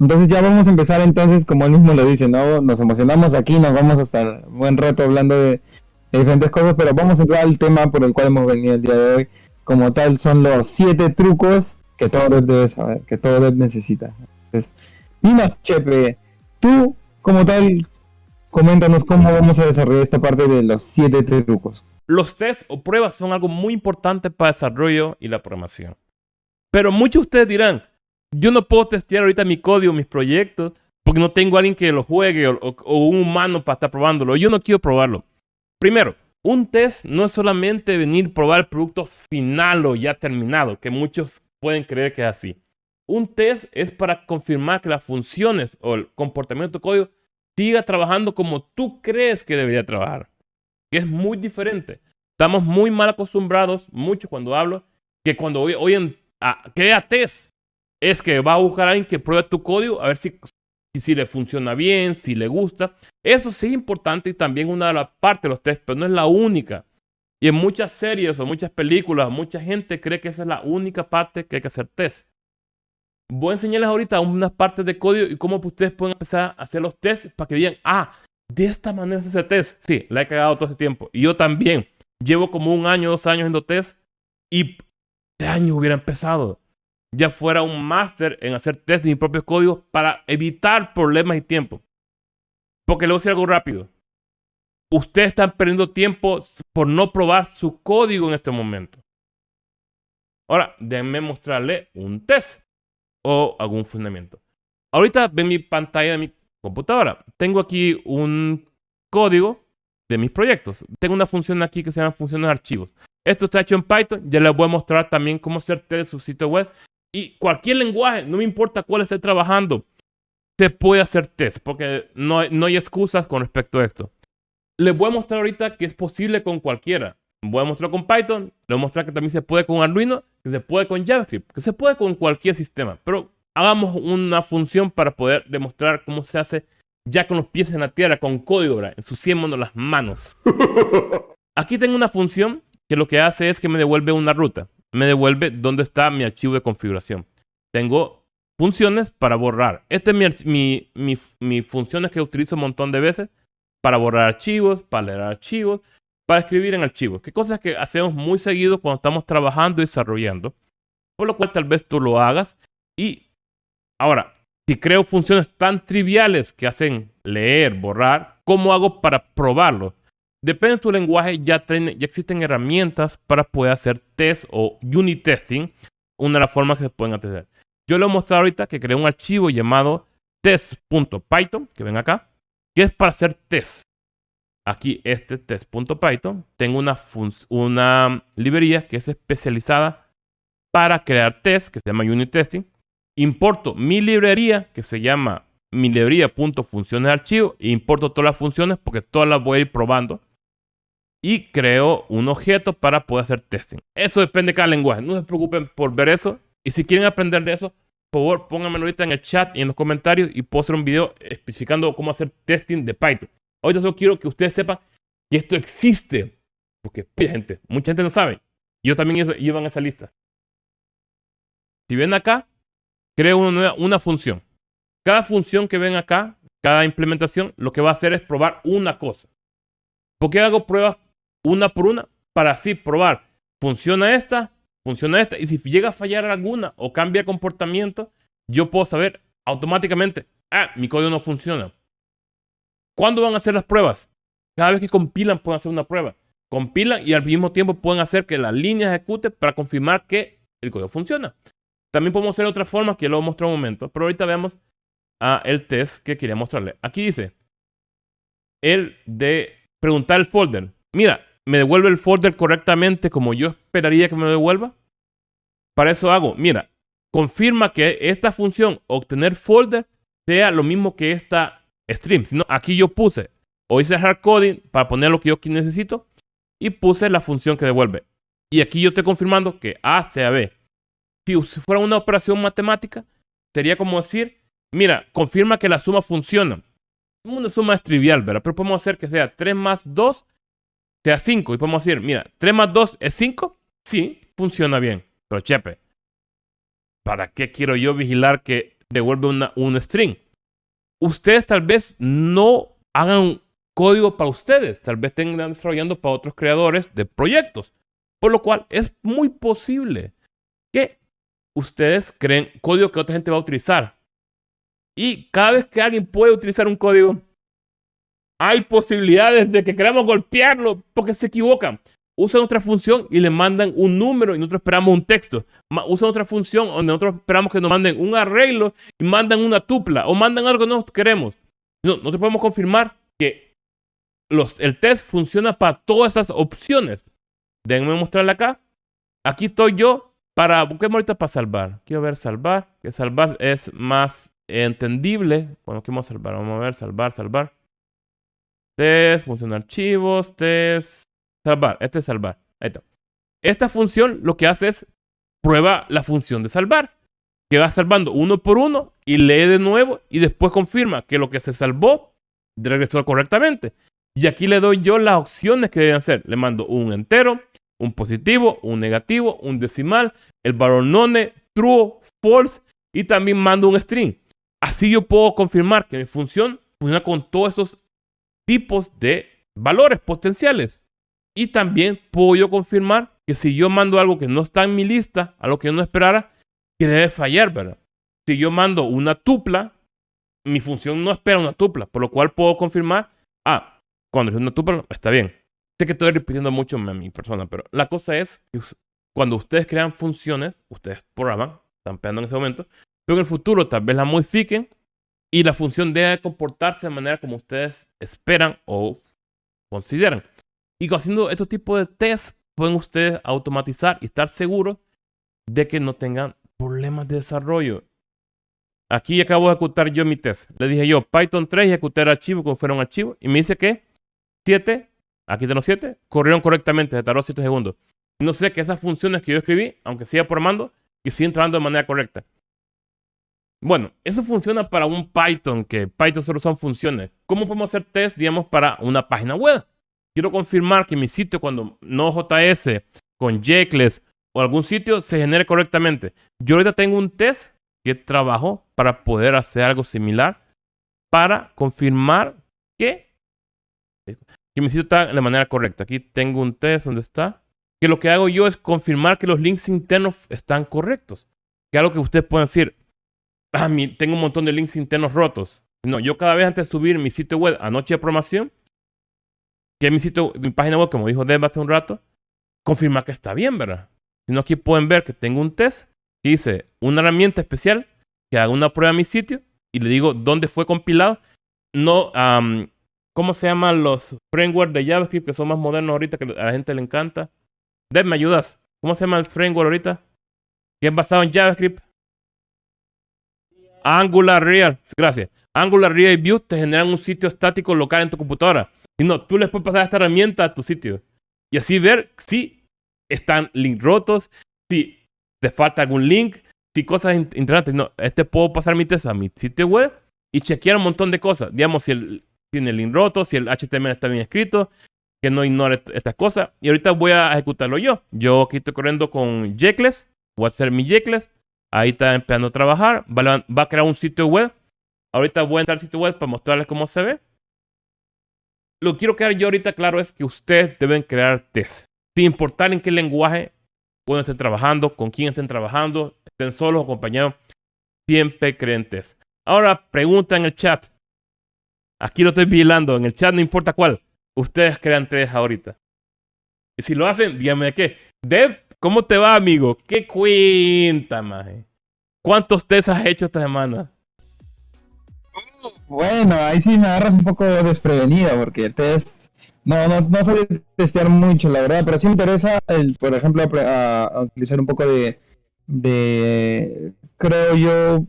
Entonces ya vamos a empezar entonces, como él mismo lo dice, ¿no? Nos emocionamos aquí, nos vamos a estar buen rato hablando de, diferentes cosas, pero vamos a entrar al tema por el cual hemos venido el día de hoy. Como tal, son los siete trucos que todo debe saber, que todo dev necesita. Entonces, dinos, Chepe, tú como tal, coméntanos cómo vamos a desarrollar esta parte de los siete trucos. Los tests o pruebas son algo muy importante para el desarrollo y la programación. Pero muchos de ustedes dirán, yo no puedo testear ahorita mi código, mis proyectos, porque no tengo a alguien que lo juegue o, un humano para estar probándolo. Yo no quiero probarlo. Primero, un test no es solamente venir a probar el producto final o ya terminado, que muchos pueden creer que es así. Un test es para confirmar que las funciones o el comportamiento de tu código siga trabajando como tú crees que debería trabajar. Que es muy diferente. Estamos muy mal acostumbrados, mucho cuando hablo, que cuando hoy, en crea test es que va a buscar a alguien que pruebe tu código a ver si, si, le funciona bien, si le gusta. Eso sí es importante y también una de las partes de los tests, pero no es la única. Y en muchas series o muchas películas, mucha gente cree que esa es la única parte que hay que hacer test. Voy a enseñarles ahorita unas partes de código y cómo ustedes pueden empezar a hacer los tests para que digan, ah, de esta manera se hace test. Sí, la he cagado todo este tiempo. Y yo también. Llevo como un año, dos años haciendo test y de año hubiera empezado ya fuera un máster en hacer test de mi propio código para evitar problemas y tiempo. Porque le voy a decir algo rápido. Ustedes están perdiendo tiempo por no probar su código en este momento. Ahora, déjenme mostrarle un test o algún fundamento. Ahorita ven mi pantalla de mi computadora. Tengo aquí un código de mis proyectos. Tengo una función aquí que se llama funciones archivos. Esto está hecho en Python. Ya les voy a mostrar también cómo hacer test de su sitio web y cualquier lenguaje, no me importa cuál esté trabajando, se puede hacer test, porque no, no hay excusas con respecto a esto. Les voy a mostrar ahorita que es posible con cualquiera. Voy a mostrar con Python, les voy a mostrar que también se puede con Arduino, que se puede con JavaScript, que se puede con cualquier sistema. Pero hagamos una función para poder demostrar cómo se hace ya con los pies en la tierra, con código, ensuciémonos las manos. Aquí tengo una función que lo que hace es que me devuelve una ruta me devuelve dónde está mi archivo de configuración. Tengo funciones para borrar. Esta es mi, mi, mi, funciones que utilizo un montón de veces para borrar archivos, para leer archivos, para escribir en archivos. ¿Qué cosas que hacemos muy seguido cuando estamos trabajando y desarrollando. Por lo cual tal vez tú lo hagas. Y ahora, si creo funciones tan triviales que hacen leer, borrar, ¿cómo hago para probarlo? Depende de tu lenguaje, ya, existen herramientas para poder hacer test o unit testing, una de las formas que se pueden hacer. Yo le voy a mostrar ahorita que creé un archivo llamado test.python, que ven acá, que es para hacer test. Aquí este test.python, tengo una, librería que es especializada para crear test, que se llama unit testing. Importo mi librería, que se llama mi librería.funciones archivo, e importo todas las funciones porque todas las voy a ir probando y creo un objeto para poder hacer testing. Eso depende de cada lenguaje. No se preocupen por ver eso. Y si quieren aprender de eso, por favor, pónganmelo ahorita en el chat y en los comentarios y puedo hacer un video especificando cómo hacer testing de Python. Ahorita solo quiero que ustedes sepan que esto existe. Porque gente, mucha gente no sabe. Yo también iba en esa lista. Si ven acá, creo una, una función. Cada función que ven acá, cada implementación, lo que va a hacer es probar una cosa. ¿Por qué hago pruebas una por una para así probar. Funciona esta, funciona esta. Y si llega a fallar alguna o cambia comportamiento, yo puedo saber automáticamente, ah, mi código no funciona. ¿Cuándo van a hacer las pruebas? Cada vez que compilan pueden hacer una prueba. Compilan y al mismo tiempo pueden hacer que la línea ejecute para confirmar que el código funciona. También podemos hacer otra forma que lo voy a mostrar un momento. Pero ahorita veamos a el test que quería mostrarle. Aquí dice el de preguntar el folder. Mira, me devuelve el folder correctamente como yo esperaría que me devuelva? Para eso hago, mira, confirma que esta función obtener folder sea lo mismo que esta stream. Sino aquí yo puse o hice hard coding para poner lo que yo necesito y puse la función que devuelve. Y aquí yo estoy confirmando que A sea B. Si fuera una operación matemática, sería como decir, mira, confirma que la suma funciona. Una suma es trivial, ¿verdad? Pero podemos hacer que sea 3 más 2 sea 5. Y podemos decir, mira, 3 más 2 es 5. Sí, funciona bien. Pero chepe, ¿para qué quiero yo vigilar que devuelve una, un string. Ustedes tal vez no hagan código para ustedes, tal vez estén desarrollando para otros creadores de proyectos. Por lo cual es muy posible que ustedes creen código que otra gente va a utilizar. Y cada vez que alguien puede utilizar un código, hay posibilidades de que queramos golpearlo porque se equivocan. Usan otra función y le mandan un número y nosotros esperamos un texto. Usan otra función donde nosotros esperamos que nos manden un arreglo y mandan una tupla o mandan algo que nosotros queremos. No, nosotros podemos confirmar que el test funciona para todas esas opciones. Déjenme mostrarle acá. Aquí estoy yo para, busquemos ahorita para salvar. Quiero ver salvar, que salvar es más entendible. Bueno, ¿qué vamos a salvar? Vamos a ver, salvar, salvar. Test, función archivos, test, salvar. Este es salvar. Ahí está. Esta función lo que hace es prueba la función de salvar. Que va salvando uno por uno y lee de nuevo y después confirma que lo que se salvó regresó correctamente. Y aquí le doy yo las opciones que deben hacer. Le mando un entero, un positivo, un negativo, un decimal, el valor none, true, false y también mando un string. Así yo puedo confirmar que mi función funciona con todos esos tipos de valores potenciales. Y también puedo yo confirmar que si yo mando algo que no está en mi lista, a lo que yo no esperara, que debe fallar, ¿verdad? Si yo mando una tupla, mi función no espera una tupla, por lo cual puedo confirmar, ah, cuando es una tupla, está bien. Sé que estoy repitiendo mucho a mi persona, pero la cosa es que cuando ustedes crean funciones, ustedes programan, están pegando en ese momento, pero en el futuro tal vez la modifiquen y la función debe comportarse de manera como ustedes esperan o consideran. Y haciendo estos tipos de test, pueden ustedes automatizar y estar seguros de que no tengan problemas de desarrollo. Aquí acabo de ejecutar yo mi test. Le dije yo Python 3 y ejecuté el archivo como fuera un archivo. Y me dice que 7, aquí tengo 7, corrieron correctamente, se tardó 7 segundos. No sé que esas funciones que yo escribí, aunque siga programando, que sigan entrando de manera correcta. Bueno, eso funciona para un Python, que Python solo son funciones. ¿Cómo podemos hacer test, digamos, para una página web? Quiero confirmar que mi sitio, cuando no JS, con Jekyll o algún sitio, se genere correctamente. Yo ahorita tengo un test que trabajo para poder hacer algo similar para confirmar que, que mi sitio está de la manera correcta. Aquí tengo un test donde está. Que lo que hago yo es confirmar que los links internos están correctos. Que algo que ustedes pueden decir, ah, tengo un montón de links internos rotos. No, yo cada vez antes de subir mi sitio web a Noche de Programación, que es mi sitio, mi página web, como dijo Deb hace un rato, confirma que está bien, ¿verdad? Si no, aquí pueden ver que tengo un test que dice una herramienta especial que haga una prueba a mi sitio y le digo dónde fue compilado. No, ¿cómo se llaman los frameworks de JavaScript que son más modernos ahorita que a la gente le encanta? Deb, ¿me ayudas? ¿Cómo se llama el framework ahorita? Que es basado en JavaScript. Angular Real, gracias. Angular Real View te generan un sitio estático local en tu computadora. Y no, tú les puedes pasar esta herramienta a tu sitio. Y así ver si están link rotos, si te falta algún link, si cosas interesantes. No, este puedo pasar mi test a mi sitio web y chequear un montón de cosas. Digamos, si el, tiene el link roto, si el HTML está bien escrito, que no ignore estas cosas. Y ahorita voy a ejecutarlo yo. Yo aquí estoy corriendo con Jekyll. Voy a hacer mi Jekyll. Ahí está empezando a trabajar. Va, a crear un sitio web. Ahorita voy a entrar al sitio web para mostrarles cómo se ve. Lo que quiero quedar yo ahorita claro es que ustedes deben crear test. Sin importar en qué lenguaje pueden estar trabajando, con quién estén trabajando, estén solos o acompañados, siempre creen test. Ahora pregunta en el chat. Aquí lo estoy vigilando. En el chat no importa cuál. Ustedes crean test ahorita. Y si lo hacen, díganme de qué. Deb ¿Cómo te va, amigo? ¿Qué cuenta, maje? ¿Cuántos test has hecho esta semana? Bueno, ahí sí me agarras un poco desprevenida porque test... No, no, no sabía testear mucho, la verdad, pero sí me interesa, el, por ejemplo, a, utilizar un poco de, de, creo yo,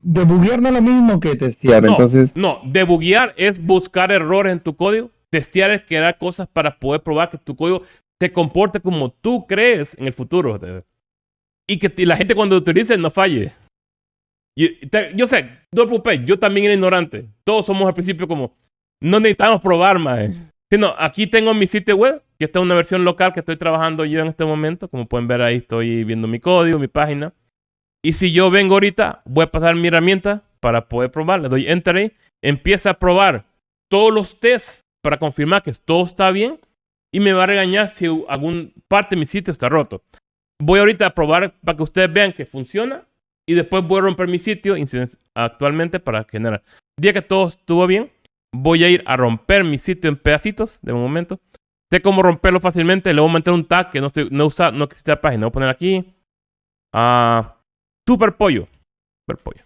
debuguear no es lo mismo que testear, no, entonces... No, debuguear es buscar errores en tu código, testear es crear cosas para poder probar que tu código te comporte como tú crees en el futuro. Y que la gente cuando lo utilice no falle. yo sé, no te preocupes, yo también era ignorante. Todos somos al principio como, no necesitamos probar más. Sino, aquí tengo mi sitio web, que esta es una versión local que estoy trabajando yo en este momento. Como pueden ver ahí, estoy viendo mi código, mi página. Y si yo vengo ahorita, voy a pasar mi herramienta para poder probar. Le doy Enter ahí. Empieza a probar todos los tests para confirmar que todo está bien. Y me va a regañar si algún parte de mi sitio está roto. Voy ahorita a probar para que ustedes vean que funciona. Y después voy a romper mi sitio actualmente para generar. Día que todo estuvo bien, voy a ir a romper mi sitio en pedacitos de momento. Sé cómo romperlo fácilmente. Le voy a meter un tag que no, estoy, no, usa, no existe la página. Voy a poner aquí. Ah, super pollo. Super pollo.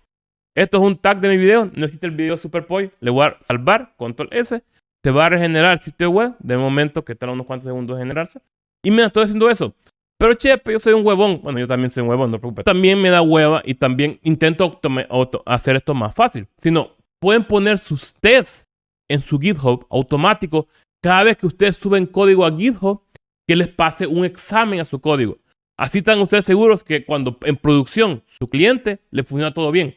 Esto es un tag de mi video. No existe el video super pollo. Le voy a salvar. Control S. Se va a regenerar el sitio web. De momento que tarda unos cuantos segundos en generarse. Y me estoy haciendo eso. Pero chepe, yo soy un huevón. Bueno, yo también soy un huevón, no te preocupes. También me da hueva y también intento hacer esto más fácil. Si no, pueden poner sus tests en su GitHub automático cada vez que ustedes suben código a GitHub, que les pase un examen a su código. Así están ustedes seguros que cuando en producción su cliente le funciona todo bien.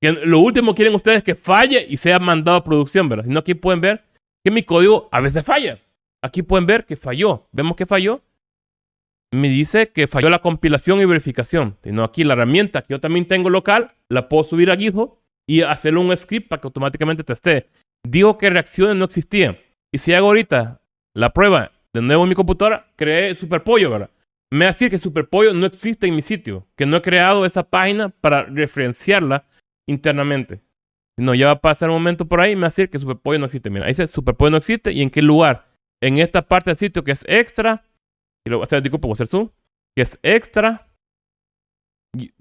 Que lo último quieren ustedes que falle y sea mandado a producción, ¿verdad? Sino aquí pueden ver que mi código a veces falla. Aquí pueden ver que falló. Vemos que falló. Me dice que falló la compilación y verificación. Sino aquí la herramienta que yo también tengo local, la puedo subir a GitHub y hacerle un script para que automáticamente teste. Digo que reacciones no existían. Y si hago ahorita la prueba de nuevo en mi computadora, creé Superpollo, ¿verdad? Me va a decir que Superpollo no existe en mi sitio, que no he creado esa página para referenciarla internamente. No, ya va a pasar un momento por ahí y me va a decir que Superpollo no existe. Mira, ahí dice Superpollo no existe y en qué lugar. En esta parte del sitio que es extra, y lo voy a hacer, disculpa, voy a hacer zoom, que es extra,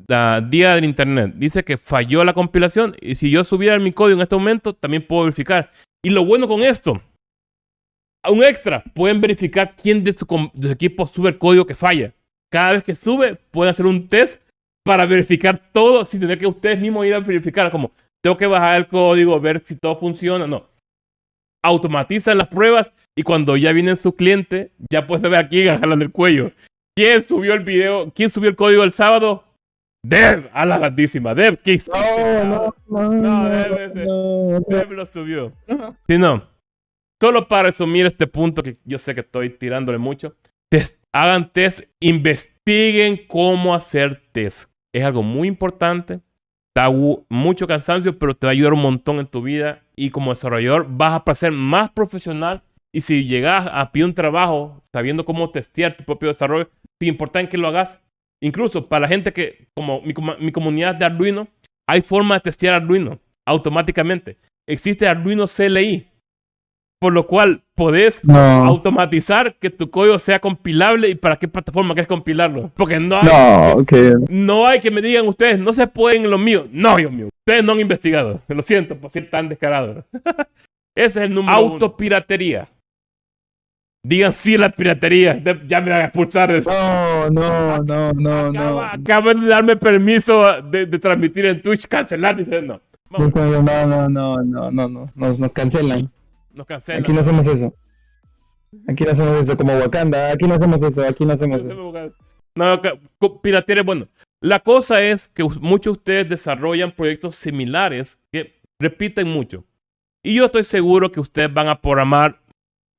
la día del internet. Dice que falló la compilación y si yo subiera mi código en este momento, también puedo verificar. Y lo bueno con esto un extra, pueden verificar quién de su, equipo sube el código que falla. Cada vez que sube, pueden hacer un test para verificar todo sin tener que ustedes mismos ir a verificar. Como, tengo que bajar el código, ver si todo funciona. No. Automatizan las pruebas y cuando ya viene su cliente, ya puede ver aquí jalan el cuello. ¿Quién subió el video? ¿Quién subió el código el sábado? Dev, a la grandísima. Dev, ¿qué hiciste? No, no, no. No, Dev, Dev lo subió. Si no, Solo para resumir este punto, que yo sé que estoy tirándole mucho, hagan test, investiguen cómo hacer test. Es algo muy importante, da mucho cansancio, pero te va a ayudar un montón en tu vida y como desarrollador vas a ser más profesional y si llegas a pedir un trabajo sabiendo cómo testear tu propio desarrollo, te importa que lo hagas. Incluso para la gente que, como mi, comunidad de Arduino, hay forma de testear Arduino automáticamente. Existe Arduino CLI, por lo cual podés automatizar que tu código sea compilable y para qué plataforma quieres compilarlo. Porque no hay, no, hay que me digan ustedes, no se pueden lo mío. No, Dios mío, ustedes no han investigado. Lo siento por ser tan descarado. Ese es el número Autopiratería. Digan sí a la piratería. Ya me van a expulsar. No, no, no, no, no. Acaban de darme permiso de, transmitir en Twitch, cancelar, dicen no. No, no, no, no, no, no, no, nos cancelan. Nos cancelan. Aquí no hacemos eso. Aquí no hacemos eso como Wakanda. Aquí no hacemos eso. Aquí no hacemos eso. No, piratería es bueno. La cosa es que muchos de ustedes desarrollan proyectos similares que repiten mucho. Y yo estoy seguro que ustedes van a programar,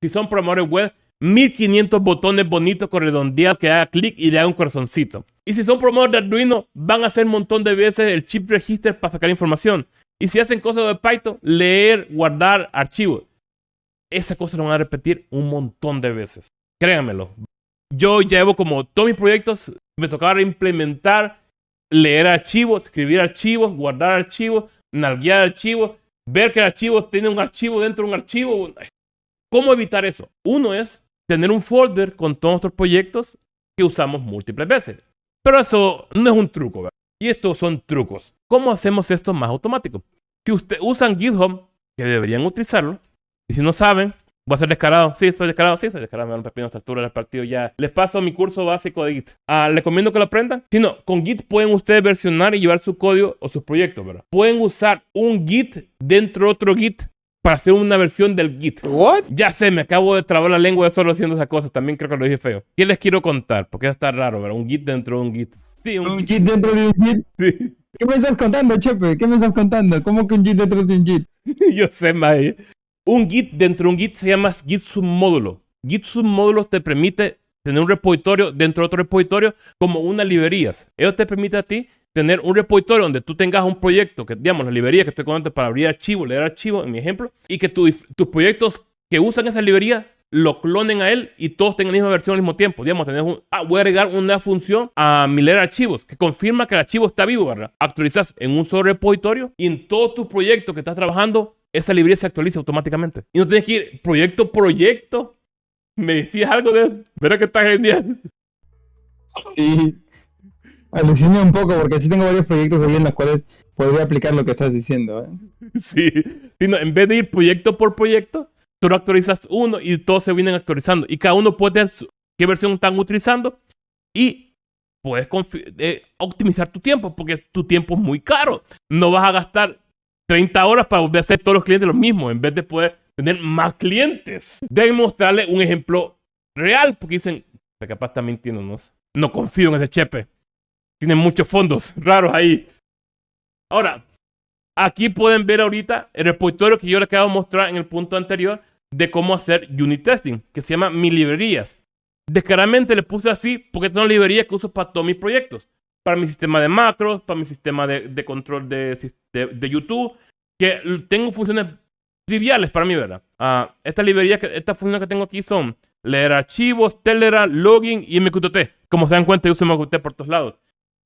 si son programadores web, 1500 botones bonitos con redondeados que haga clic y le haga un corazoncito. Y si son programadores de Arduino, van a hacer un montón de veces el chip register para sacar información. Y si hacen cosas de Python, leer, guardar archivos esa cosa lo van a repetir un montón de veces. Créanmelo. Yo llevo como todos mis proyectos, me tocaba implementar, leer archivos, escribir archivos, guardar archivos, navguear archivos, ver que el archivo tiene un archivo dentro de un archivo. ¿Cómo evitar eso? Uno es tener un folder con todos nuestros proyectos que usamos múltiples veces. Pero eso no es un truco, ¿verdad? Y estos son trucos. ¿Cómo hacemos esto más automático? Si ustedes usan GitHub, que deberían utilizarlo, y si no saben, voy a ser descarado. Sí, soy descarado. Sí, soy descarado. Me dan un pepino a esta altura del partido ya. Les paso mi curso básico de Git. Ah, les recomiendo que lo aprendan. Si no, con Git pueden ustedes versionar y llevar su código o sus proyectos, ¿verdad? Pueden usar un Git dentro de otro Git para hacer una versión del Git. ¿What? Ya sé, me acabo de trabar la lengua de solo haciendo esas cosas. También creo que lo dije feo. ¿Qué les quiero contar? Porque está raro, ¿verdad? Un Git dentro de un Git. Sí, un, Git dentro de un Git. Sí. ¿Qué me estás contando, Chepe? ¿Qué me estás contando? ¿Cómo que un Git dentro de un Git? Yo sé, Mae. Un Git dentro de un Git se llama Git submódulo. Git submódulo te permite tener un repositorio dentro de otro repositorio como unas librerías. Eso te permite a ti tener un repositorio donde tú tengas un proyecto, que digamos la librería que estoy contando para abrir archivos, leer archivos, en mi ejemplo, y que tus proyectos que usan esa librería lo clonen a él y todos tengan la misma versión al mismo tiempo. Digamos, tenés un, ah, voy a agregar una función a mi leer archivos que confirma que el archivo está vivo, ¿verdad? Actualizas en un solo repositorio y en todos tus proyectos que estás trabajando, esa librería se actualiza automáticamente. Y no tienes que ir proyecto proyecto. ¿Me decías algo de eso? ¿Verdad que está genial? Sí. Aluciné un poco porque sí tengo varios proyectos ahí en los cuales podría aplicar lo que estás diciendo. ¿eh? Sí. en vez de ir proyecto por proyecto, tú actualizas uno y todos se vienen actualizando. Y cada uno puede ver qué versión están utilizando y puedes eh, optimizar tu tiempo porque tu tiempo es muy caro. No vas a gastar 30 horas para volver a hacer todos los clientes lo mismo en vez de poder tener más clientes. Deben mostrarle un ejemplo real porque dicen, capaz está mintiéndonos. No confío en ese chepe. Tiene muchos fondos raros ahí. Ahora, aquí pueden ver ahorita el repositorio que yo les acabo de mostrar en el punto anterior de cómo hacer unit testing, que se llama Mi Librerías. Descaradamente le puse así porque son librerías que uso para todos mis proyectos. Para mi sistema de macros, para mi sistema de, control de, de, YouTube, que tengo funciones triviales para mí, ¿verdad? Uh, estas librerías, que, estas funciones que tengo aquí son leer archivos, Telegram, login y MQTT. Como se dan cuenta, yo uso MQTT por todos lados.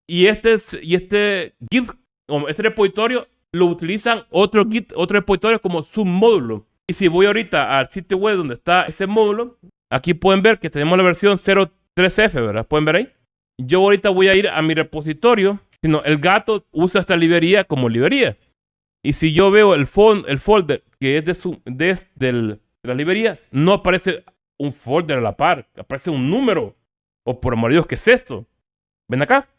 Y este, y este Git, este repositorio, lo utilizan otro Git, otro repositorio como submódulo. Y si voy ahorita al sitio web donde está ese módulo, aquí pueden ver que tenemos la versión 03F, ¿verdad? ¿Pueden ver ahí? Yo ahorita voy a ir a mi repositorio, sino el gato usa esta librería como librería. Y si yo veo el, el folder que es de, su, de, la librería, no aparece un folder a la par, aparece un número. O por amor de Dios, ¿qué es esto? Ven acá.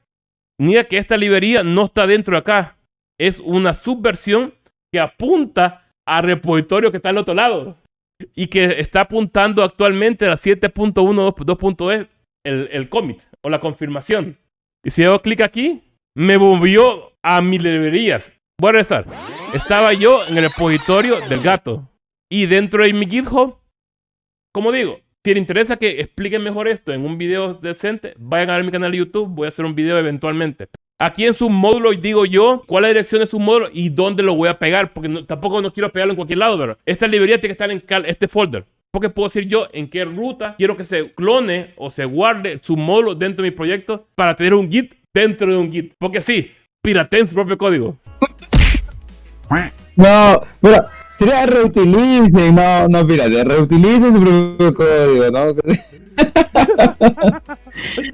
Mira que esta librería no está dentro de acá. Es una subversión que apunta al repositorio que está al otro lado y que está apuntando actualmente a 7.1.2.e el, el commit o la confirmación. Y si hago clic aquí, me movió a mis librerías. Voy a regresar. Estaba yo en el repositorio del gato. Y dentro de mi GitHub, como digo, si les interesa que expliquen mejor esto en un video decente, vayan a ver mi canal de YouTube. Voy a hacer un video eventualmente. Aquí en su módulo digo yo cuál es la dirección de su módulo y dónde lo voy a pegar, porque tampoco no quiero pegarlo en cualquier lado. Esta librería tiene que estar en este folder. Porque puedo decir yo en qué ruta quiero que se clone o se guarde su módulo dentro de mi proyecto para tener un Git dentro de un Git. Porque sí, pirateen su propio código. No, mira, sería reutilicen, no, no, pirate, reutilicen su propio código, ¿no?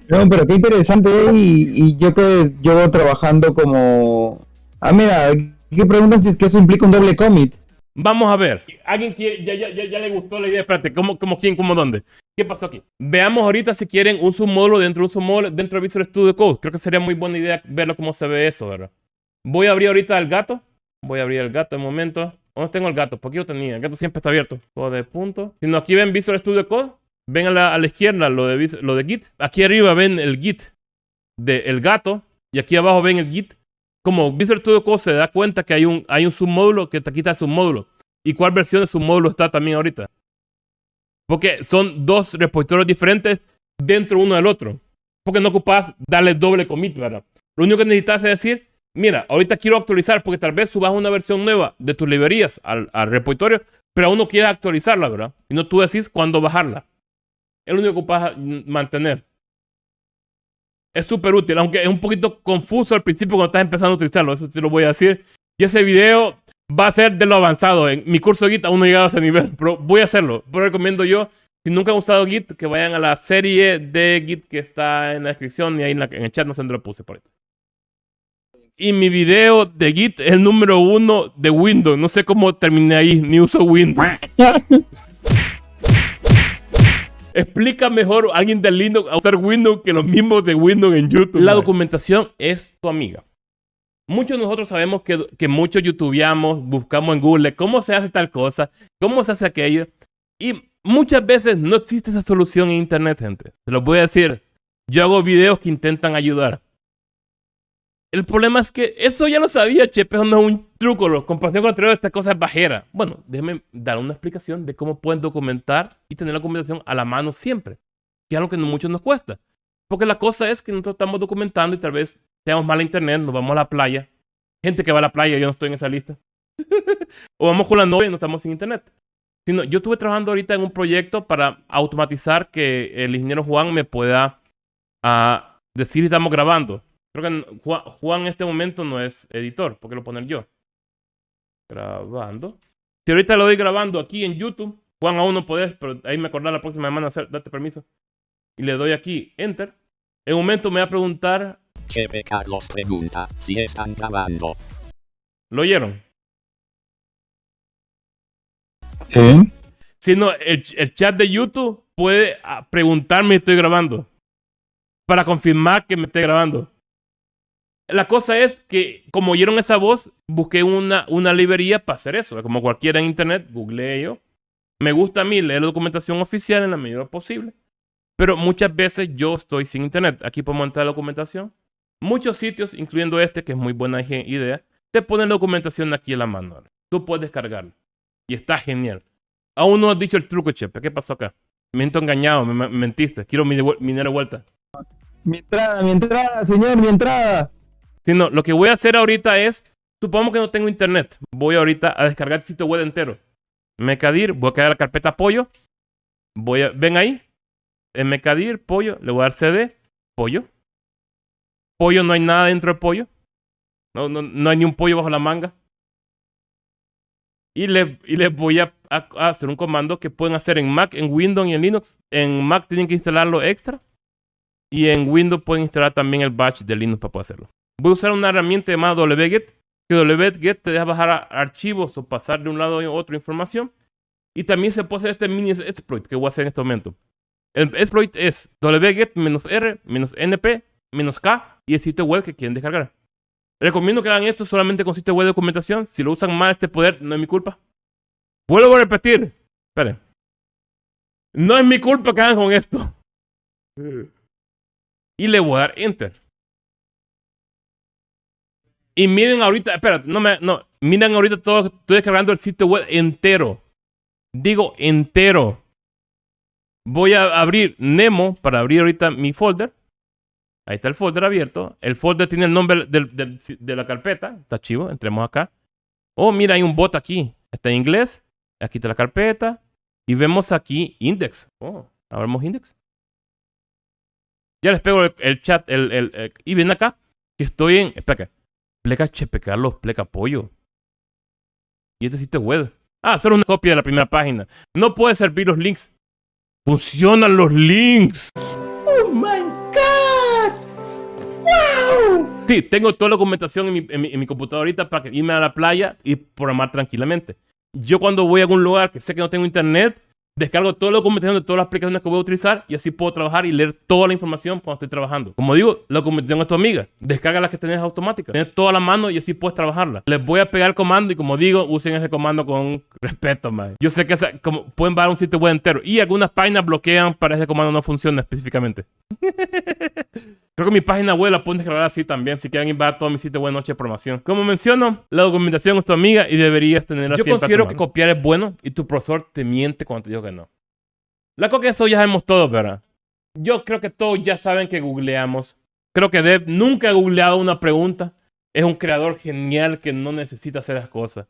no, pero qué interesante, y, yo que llevo trabajando como... Ah, mira, ¿qué preguntan si es que eso implica un doble commit? Vamos a ver. ¿Alguien quiere, ya, le gustó la idea? Espérate, ¿cómo, cómo quién, cómo dónde? ¿Qué pasó aquí? Veamos ahorita si quieren un submódulo dentro de un submódulo dentro de Visual Studio Code. Creo que sería muy buena idea verlo cómo se ve eso, ¿verdad? Voy a abrir ahorita el gato. Voy a abrir el gato un momento. ¿Dónde tengo el gato? Porque yo tenía. El gato siempre está abierto. Todo de punto. Si no, aquí ven Visual Studio Code. Ven a la, izquierda lo de, lo de Git. Aquí arriba ven el Git del gato. Y aquí abajo ven el Git. Como Visual Studio Code se da cuenta que hay un, hay un submódulo que te quita el submódulo. ¿Y cuál versión de submódulo está también ahorita? Porque son dos repositorios diferentes dentro uno del otro. Porque no ocupas darle doble commit, ¿verdad? Lo único que necesitas es decir, mira, ahorita quiero actualizar porque tal vez subas una versión nueva de tus librerías al, al repositorio, pero aún no quieres actualizarla, ¿verdad? Y no tú decís cuándo bajarla. Es lo único que ocupas mantener. Es súper útil, aunque es un poquito confuso al principio cuando estás empezando a utilizarlo. Eso te lo voy a decir. Y ese video va a ser de lo avanzado. En mi curso de Git aún no he llegado a ese nivel, pero voy a hacerlo. Pero recomiendo yo, si nunca han usado Git, que vayan a la serie de Git que está en la descripción y ahí en, el chat no sé dónde lo puse por ahí. Y mi video de Git es el número uno de Windows. No sé cómo terminé ahí, ni uso Windows. Explica mejor a alguien de Linux a usar Windows que los mismos de Windows en YouTube. La documentación es tu amiga. Muchos de nosotros sabemos que, que muchos youtubeamos, buscamos en Google cómo se hace tal cosa, cómo se hace aquello. Y muchas veces no existe esa solución en internet, gente. Se lo voy a decir. Yo hago videos que intentan ayudar. El problema es que eso ya lo sabía, Chepe, eso no es un truco. Lo comparación con anterior, esta cosa es bajera. Bueno, déjenme dar una explicación de cómo pueden documentar y tener la documentación a la mano siempre. Que es algo que mucho nos cuesta. Porque la cosa es que nosotros estamos documentando y tal vez tenemos mala internet, nos vamos a la playa. Gente que va a la playa, yo no estoy en esa lista. o vamos con la novia y no estamos sin internet. Sino, yo estuve trabajando ahorita en un proyecto para automatizar que el ingeniero Juan me pueda uh, decir si estamos grabando. Creo que Juan, en este momento no es editor, porque lo poner yo. Grabando. Si ahorita lo doy grabando aquí en YouTube, Juan aún no podés, pero ahí me acordé la próxima semana hacer, date permiso. Y le doy aquí Enter. En un momento me va a preguntar. Chepe Carlos pregunta si están grabando. ¿Lo oyeron? Sí. Si no, el, chat de YouTube puede ah, preguntarme si estoy grabando. Para confirmar que me esté grabando. La cosa es que, como oyeron esa voz, busqué una, una librería para hacer eso. Como cualquiera en internet, googleé yo. Me gusta a mí leer la documentación oficial en la medida posible. Pero muchas veces yo estoy sin internet. Aquí podemos entrar la documentación. Muchos sitios, incluyendo este, que es muy buena idea, te ponen documentación aquí en la mano. Tú puedes descargarla. Y está genial. Aún no has dicho el truco, Chepe. ¿Qué pasó acá? Me he engañado, me, mentiste. Quiero mi, dinero de vuelta. Mi entrada, mi entrada, señor, mi entrada. Si no, lo que voy a hacer ahorita es, supongamos que no tengo internet. Voy ahorita a descargar el sitio web entero. Mecadir, voy a crear la carpeta pollo. Voy a, ven ahí. En Mecadir, pollo, le voy a dar CD, pollo. Pollo, no hay nada dentro del pollo. No, no, no hay ni un pollo bajo la manga. Y les y le voy a, hacer un comando que pueden hacer en Mac, en Windows y en Linux. En Mac tienen que instalarlo extra. Y en Windows pueden instalar también el batch de Linux para poder hacerlo. Voy a usar una herramienta llamada wget. Que wget te deja bajar archivos o pasar de un lado a otro información. Y también se puede hacer este mini exploit que voy a hacer en este momento. El exploit es wget-r-np-k y el sitio web que quieren descargar. Recomiendo que hagan esto solamente con sitio web de documentación. Si lo usan mal este poder, no es mi culpa. Vuelvo a repetir. Esperen. No es mi culpa que hagan con esto. Y le voy a dar enter. Y miren ahorita, espérate, no me, no, miren ahorita todo, estoy descargando el sitio web entero. Digo entero. Voy a abrir Nemo para abrir ahorita mi folder. Ahí está el folder abierto. El folder tiene el nombre de la carpeta. Está chivo. Entremos acá. Oh, mira, hay un bot aquí. Está en inglés. Aquí está la carpeta. Y vemos aquí index. Oh, abramos index. Ya les pego el, chat. El, y ven acá que estoy en. Espera, pleca chepe Carlos, pleca pollo. Y este sitio web. Ah, solo una copia de la primera página. No puede servir los links. Funcionan los links. Oh my Sí, tengo toda la documentación en mi, en mi, computadora ahorita para irme a la playa y programar tranquilamente. Yo cuando voy a algún lugar que sé que no tengo internet, Descargo toda la documentación de todas las aplicaciones que voy a utilizar y así puedo trabajar y leer toda la información cuando estoy trabajando. Como digo, la documentación es tu amiga. Descarga las que tenés automáticas. Tienes toda la mano y así puedes trabajarla. Les voy a pegar el comando y como digo, usen ese comando con respeto, man. Yo sé que como, pueden bajar un sitio web entero y algunas páginas bloquean para ese comando no funciona específicamente. Creo que mi página web la pueden descargar así también si quieren invadir todo mi sitio web noche de promoción. Como menciono, la documentación es tu amiga y deberías tenerla Yo considero que copiar es bueno y tu profesor te miente cuando te digo que no. La cosa que eso ya sabemos todos, ¿verdad? Yo creo que todos ya saben que googleamos. Creo que Dev nunca ha googleado una pregunta. Es un creador genial que no necesita hacer las cosas.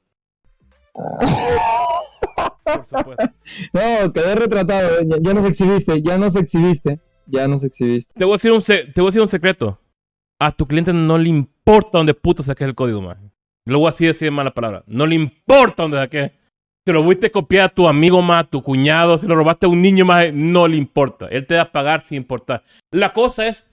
Por supuesto. No, quedé retratado. Ya, ya nos exhibiste, ya nos exhibiste. Ya nos exhibiste. Te voy, a decir un te voy a decir un secreto. A tu cliente no le importa dónde puto saques el código, man. Lo voy a decir, decir mala palabra. No le importa dónde saques te lo fuiste a copiar a tu amigo más, a tu cuñado, si lo robaste a un niño más, no le importa. Él te va a pagar sin importar. La cosa es,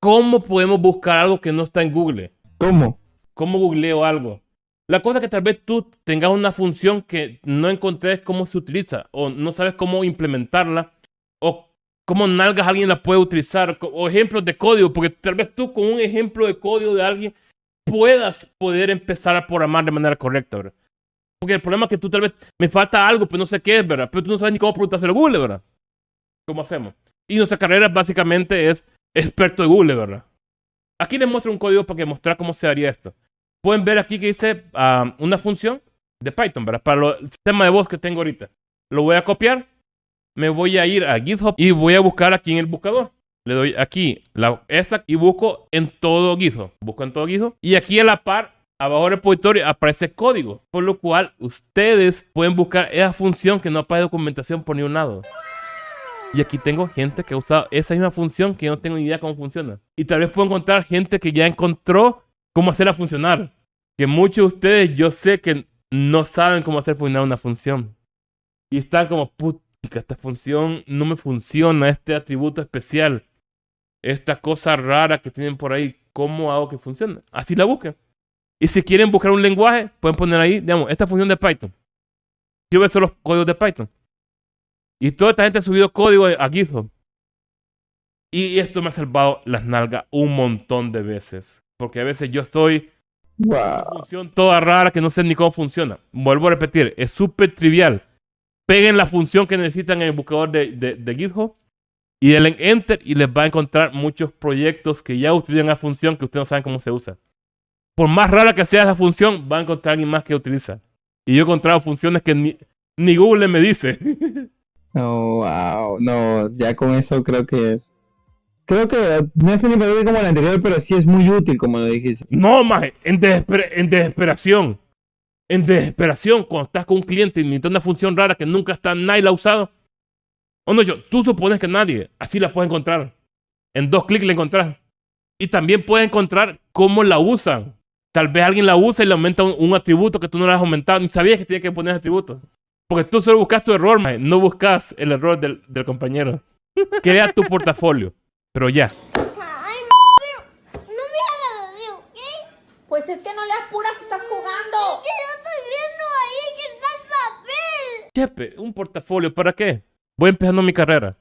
¿cómo podemos buscar algo que no está en Google? ¿Cómo? ¿Cómo googleo algo? La cosa es que tal vez tú tengas una función que no encontrés cómo se utiliza, o no sabes cómo implementarla, o cómo nalgas alguien la puede utilizar, o ejemplos de código, porque tal vez tú con un ejemplo de código de alguien puedas poder empezar a programar de manera correcta. Porque el problema es que tú tal vez me falta algo, pero no sé qué es, ¿verdad? Pero tú no sabes ni cómo preguntárselo a Google, ¿verdad? ¿Cómo hacemos? Y nuestra carrera básicamente es experto de Google, ¿verdad? Aquí les muestro un código para que mostrar cómo se haría esto. Pueden ver aquí que dice ah, una función de Python, ¿verdad? Para el sistema de voz que tengo ahorita. Lo voy a copiar. Me voy a ir a GitHub y voy a buscar aquí en el buscador. Le doy aquí la, esa y busco en todo GitHub. Busco en todo GitHub. Y aquí a la par, abajo del repositorio, aparece código. Por lo cual, ustedes pueden buscar esa función que no aparece documentación por ningún lado. Y aquí tengo gente que ha usado esa misma función que yo no tengo ni idea cómo funciona. Y tal vez puedo encontrar gente que ya encontró cómo hacerla funcionar. Que muchos de ustedes yo sé que no saben cómo hacer funcionar una función. Y están como, puta, esta función no me funciona, este atributo especial, esta cosa rara que tienen por ahí, ¿cómo hago que funcione? Así la busquen. Y si quieren buscar un lenguaje, pueden poner ahí, digamos, esta función de Python. Quiero ver solo los códigos de Python. Y toda esta gente ha subido código a GitHub. Y esto me ha salvado las nalgas un montón de veces. Porque a veces yo estoy Wow. una función toda rara que no sé ni cómo funciona. Vuelvo a repetir, es súper trivial. Peguen la función que necesitan en el buscador de, de- de GitHub y denle Enter y les va a encontrar muchos proyectos que ya utilizan la función que ustedes no saben cómo se usa. Por más rara que sea esa función, va a encontrar alguien más que utiliza. Y yo he encontrado funciones que ni, ni Google me dice. No, wow. No, ya con eso creo que. Creo que no es ni peor como el anterior, pero sí es muy útil, como lo dijiste. No, maje, en, desesper- en desesperación. En desesperación, cuando estás con un cliente y necesitas una función rara que nunca está, nadie la ha usado. O no, yo, tú supones que nadie, así la puedes encontrar. En dos clics la encontrás. Y también puedes encontrar cómo la usan. Tal vez alguien la usa y le aumenta un, un atributo que tú no le has aumentado. Ni sabías que tenía que poner ese atributo. Porque tú solo buscas tu error, maje, no buscas el error del, del compañero. Crea tu portafolio. Pero ya. Ay, pero no me hagas así, ¿ok? Pues es que no le apuras, estás jugando. Que yo estoy viendo ahí que está el papel. Chepe, un portafolio, ¿para qué? Voy empezando mi carrera.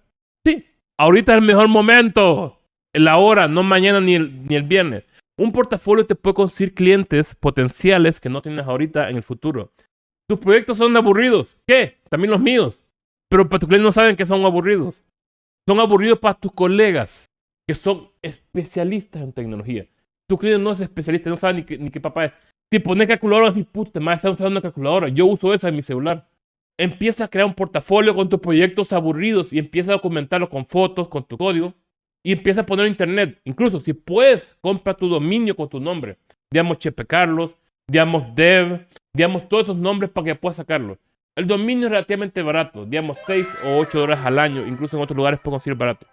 Sí, ahorita es el mejor momento. La hora, no mañana ni el, ni el viernes. Un portafolio te puede conseguir clientes potenciales que no tienes ahorita en el futuro. Tus proyectos son aburridos. ¿Qué? También los míos. Pero para tus clientes no saben que son aburridos. Son aburridos para tus colegas que son especialistas en tecnología. Tu cliente no es especialista, no sabe ni qué, ni qué papá es. Si pones calculadora, así, puta, me está usando una calculadora. Yo uso esa en mi celular. Empieza a crear un portafolio con tus proyectos aburridos y empieza a documentarlo con fotos, con tu código. Y empieza a poner internet. Incluso si puedes, compra tu dominio con tu nombre. Digamos Chepe Carlos, digamos Dev, digamos todos esos nombres para que puedas sacarlo. El dominio es relativamente barato, digamos 6 o 8 dólares al año, incluso en otros lugares puedo conseguir barato.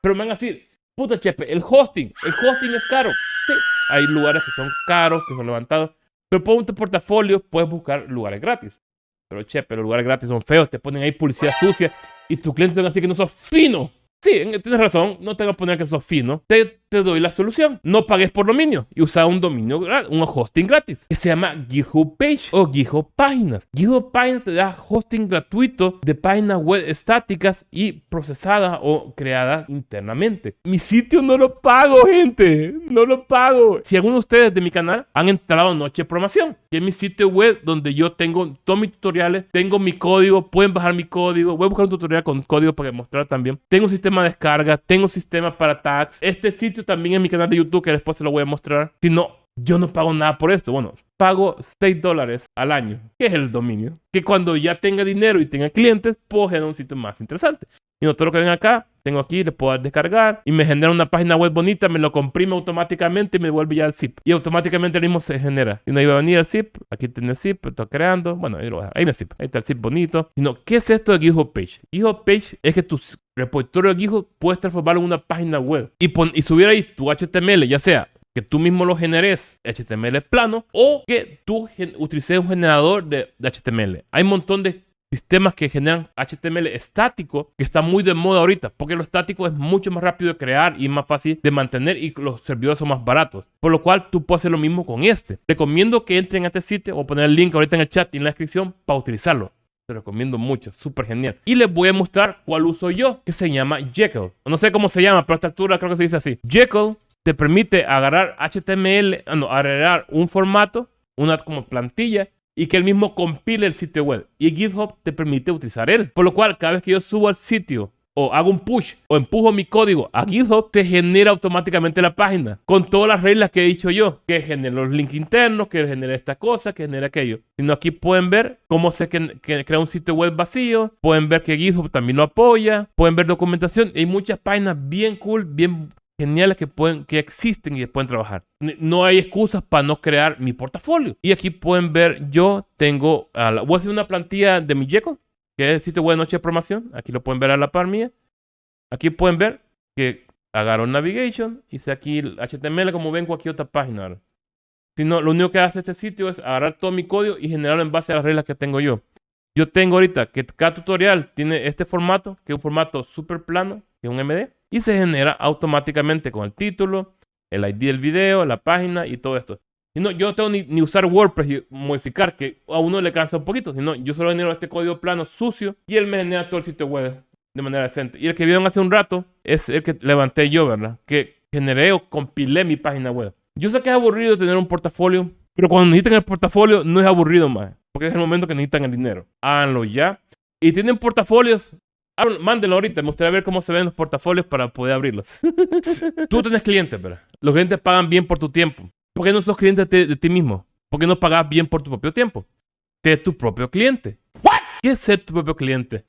Pero me van a decir, puta Chepe, el hosting, el hosting es caro. Sí, hay lugares que son caros, que son levantados. Pero por tu portafolio puedes buscar lugares gratis. Pero Chepe, los lugares gratis son feos, te ponen ahí publicidad sucia y tus clientes van a decir que no sos fino. Sí, tienes razón, no te voy a poner que sos fino. Te, te doy la solución. No pagues por dominio y usa un dominio, un hosting gratis que se llama GitHub Page o GitHub Páginas. GitHub Páginas te da hosting gratuito de páginas web estáticas y procesadas o creadas internamente. Mi sitio no lo pago, gente. No lo pago. Si alguno de ustedes de mi canal han entrado Noche de Programación, que es mi sitio web donde yo tengo todos mis tutoriales, tengo mi código, pueden bajar mi código. Voy a buscar un tutorial con código para mostrar también. Tengo un sistema de descarga, tengo un sistema para tags. Este sitio también es mi canal de YouTube que después se lo voy a mostrar. Si no, yo no pago nada por esto. Bueno, pago 6 dólares al año, que es el dominio. Que cuando ya tenga dinero y tenga clientes, puedo generar un sitio más interesante. Y no todo lo que ven acá, tengo aquí, le puedo descargar y me genera una página web bonita, me lo comprime automáticamente y me vuelve ya el zip. Y automáticamente el mismo se genera. Y no iba a venir el zip, aquí tiene el zip, estoy creando. Bueno, ahí lo voy a dejar. Ahí está el zip, ahí está el zip bonito. Y no, ¿qué es esto de GitHub Page? GitHub Page es que tu repositorio de GitHub puedes transformarlo en una página web y, pon, y subir ahí tu HTML, ya sea que tú mismo lo generes HTML plano o que tú utilices un generador de, de HTML. Hay un montón de sistemas que generan HTML estático que está muy de moda ahorita porque lo estático es mucho más rápido de crear y más fácil de mantener y los servidores son más baratos. Por lo cual tú puedes hacer lo mismo con este. Recomiendo que entren a este sitio o poner el link ahorita en el chat y en la descripción para utilizarlo. Te recomiendo mucho, súper genial. Y les voy a mostrar cuál uso yo, que se llama Jekyll. No sé cómo se llama, pero a esta altura creo que se dice así. Jekyll te permite agarrar HTML, ah, no, agarrar un formato, una como plantilla, y que él mismo compile el sitio web. Y GitHub te permite utilizar él. Por lo cual, cada vez que yo subo al sitio o hago un push o empujo mi código a GitHub, te genera automáticamente la página con todas las reglas que he dicho yo, que genera los links internos, que genera esta cosa, que genera aquello. Sino aquí pueden ver cómo se crea un sitio web vacío, pueden ver que GitHub también lo apoya, pueden ver documentación. Hay muchas páginas bien cool, bien geniales que pueden que existen y pueden trabajar. No hay excusas para no crear mi portafolio. Y aquí pueden ver, yo tengo, a la- voy a hacer una plantilla de mi Jekyll, que es el sitio web de Noche de Programación. Aquí lo pueden ver a la par mía. Aquí pueden ver que agarro Navigation, hice aquí el HTML como ven cualquier otra página. Si no, lo único que hace este sitio es agarrar todo mi código y generarlo en base a las reglas que tengo yo. Yo tengo ahorita que cada tutorial tiene este formato, que es un formato súper plano, que es un MD, y se genera automáticamente con el título, el ID del video, la página y todo esto. Y no, yo no tengo ni, ni usar WordPress y modificar, que a uno le cansa un poquito, sino yo solo genero este código plano sucio y él me genera todo el sitio web de manera decente. Y el que vieron hace un rato es el que levanté yo, ¿verdad? Que generé o compilé mi página web. Yo sé que es aburrido tener un portafolio, pero cuando necesitan el portafolio no es aburrido más, porque es el momento que necesitan el dinero. Háganlo ya. Y tienen portafolios, mándenlo ahorita. Me gustaría ver cómo se ven los portafolios para poder abrirlos. Tú tienes clientes, ¿verdad? Los clientes pagan bien por tu tiempo. ¿Por qué no sos cliente de, de ti mismo? ¿Por qué no pagas bien por tu propio tiempo? Sé tu propio cliente. ¿Qué es ser tu propio cliente?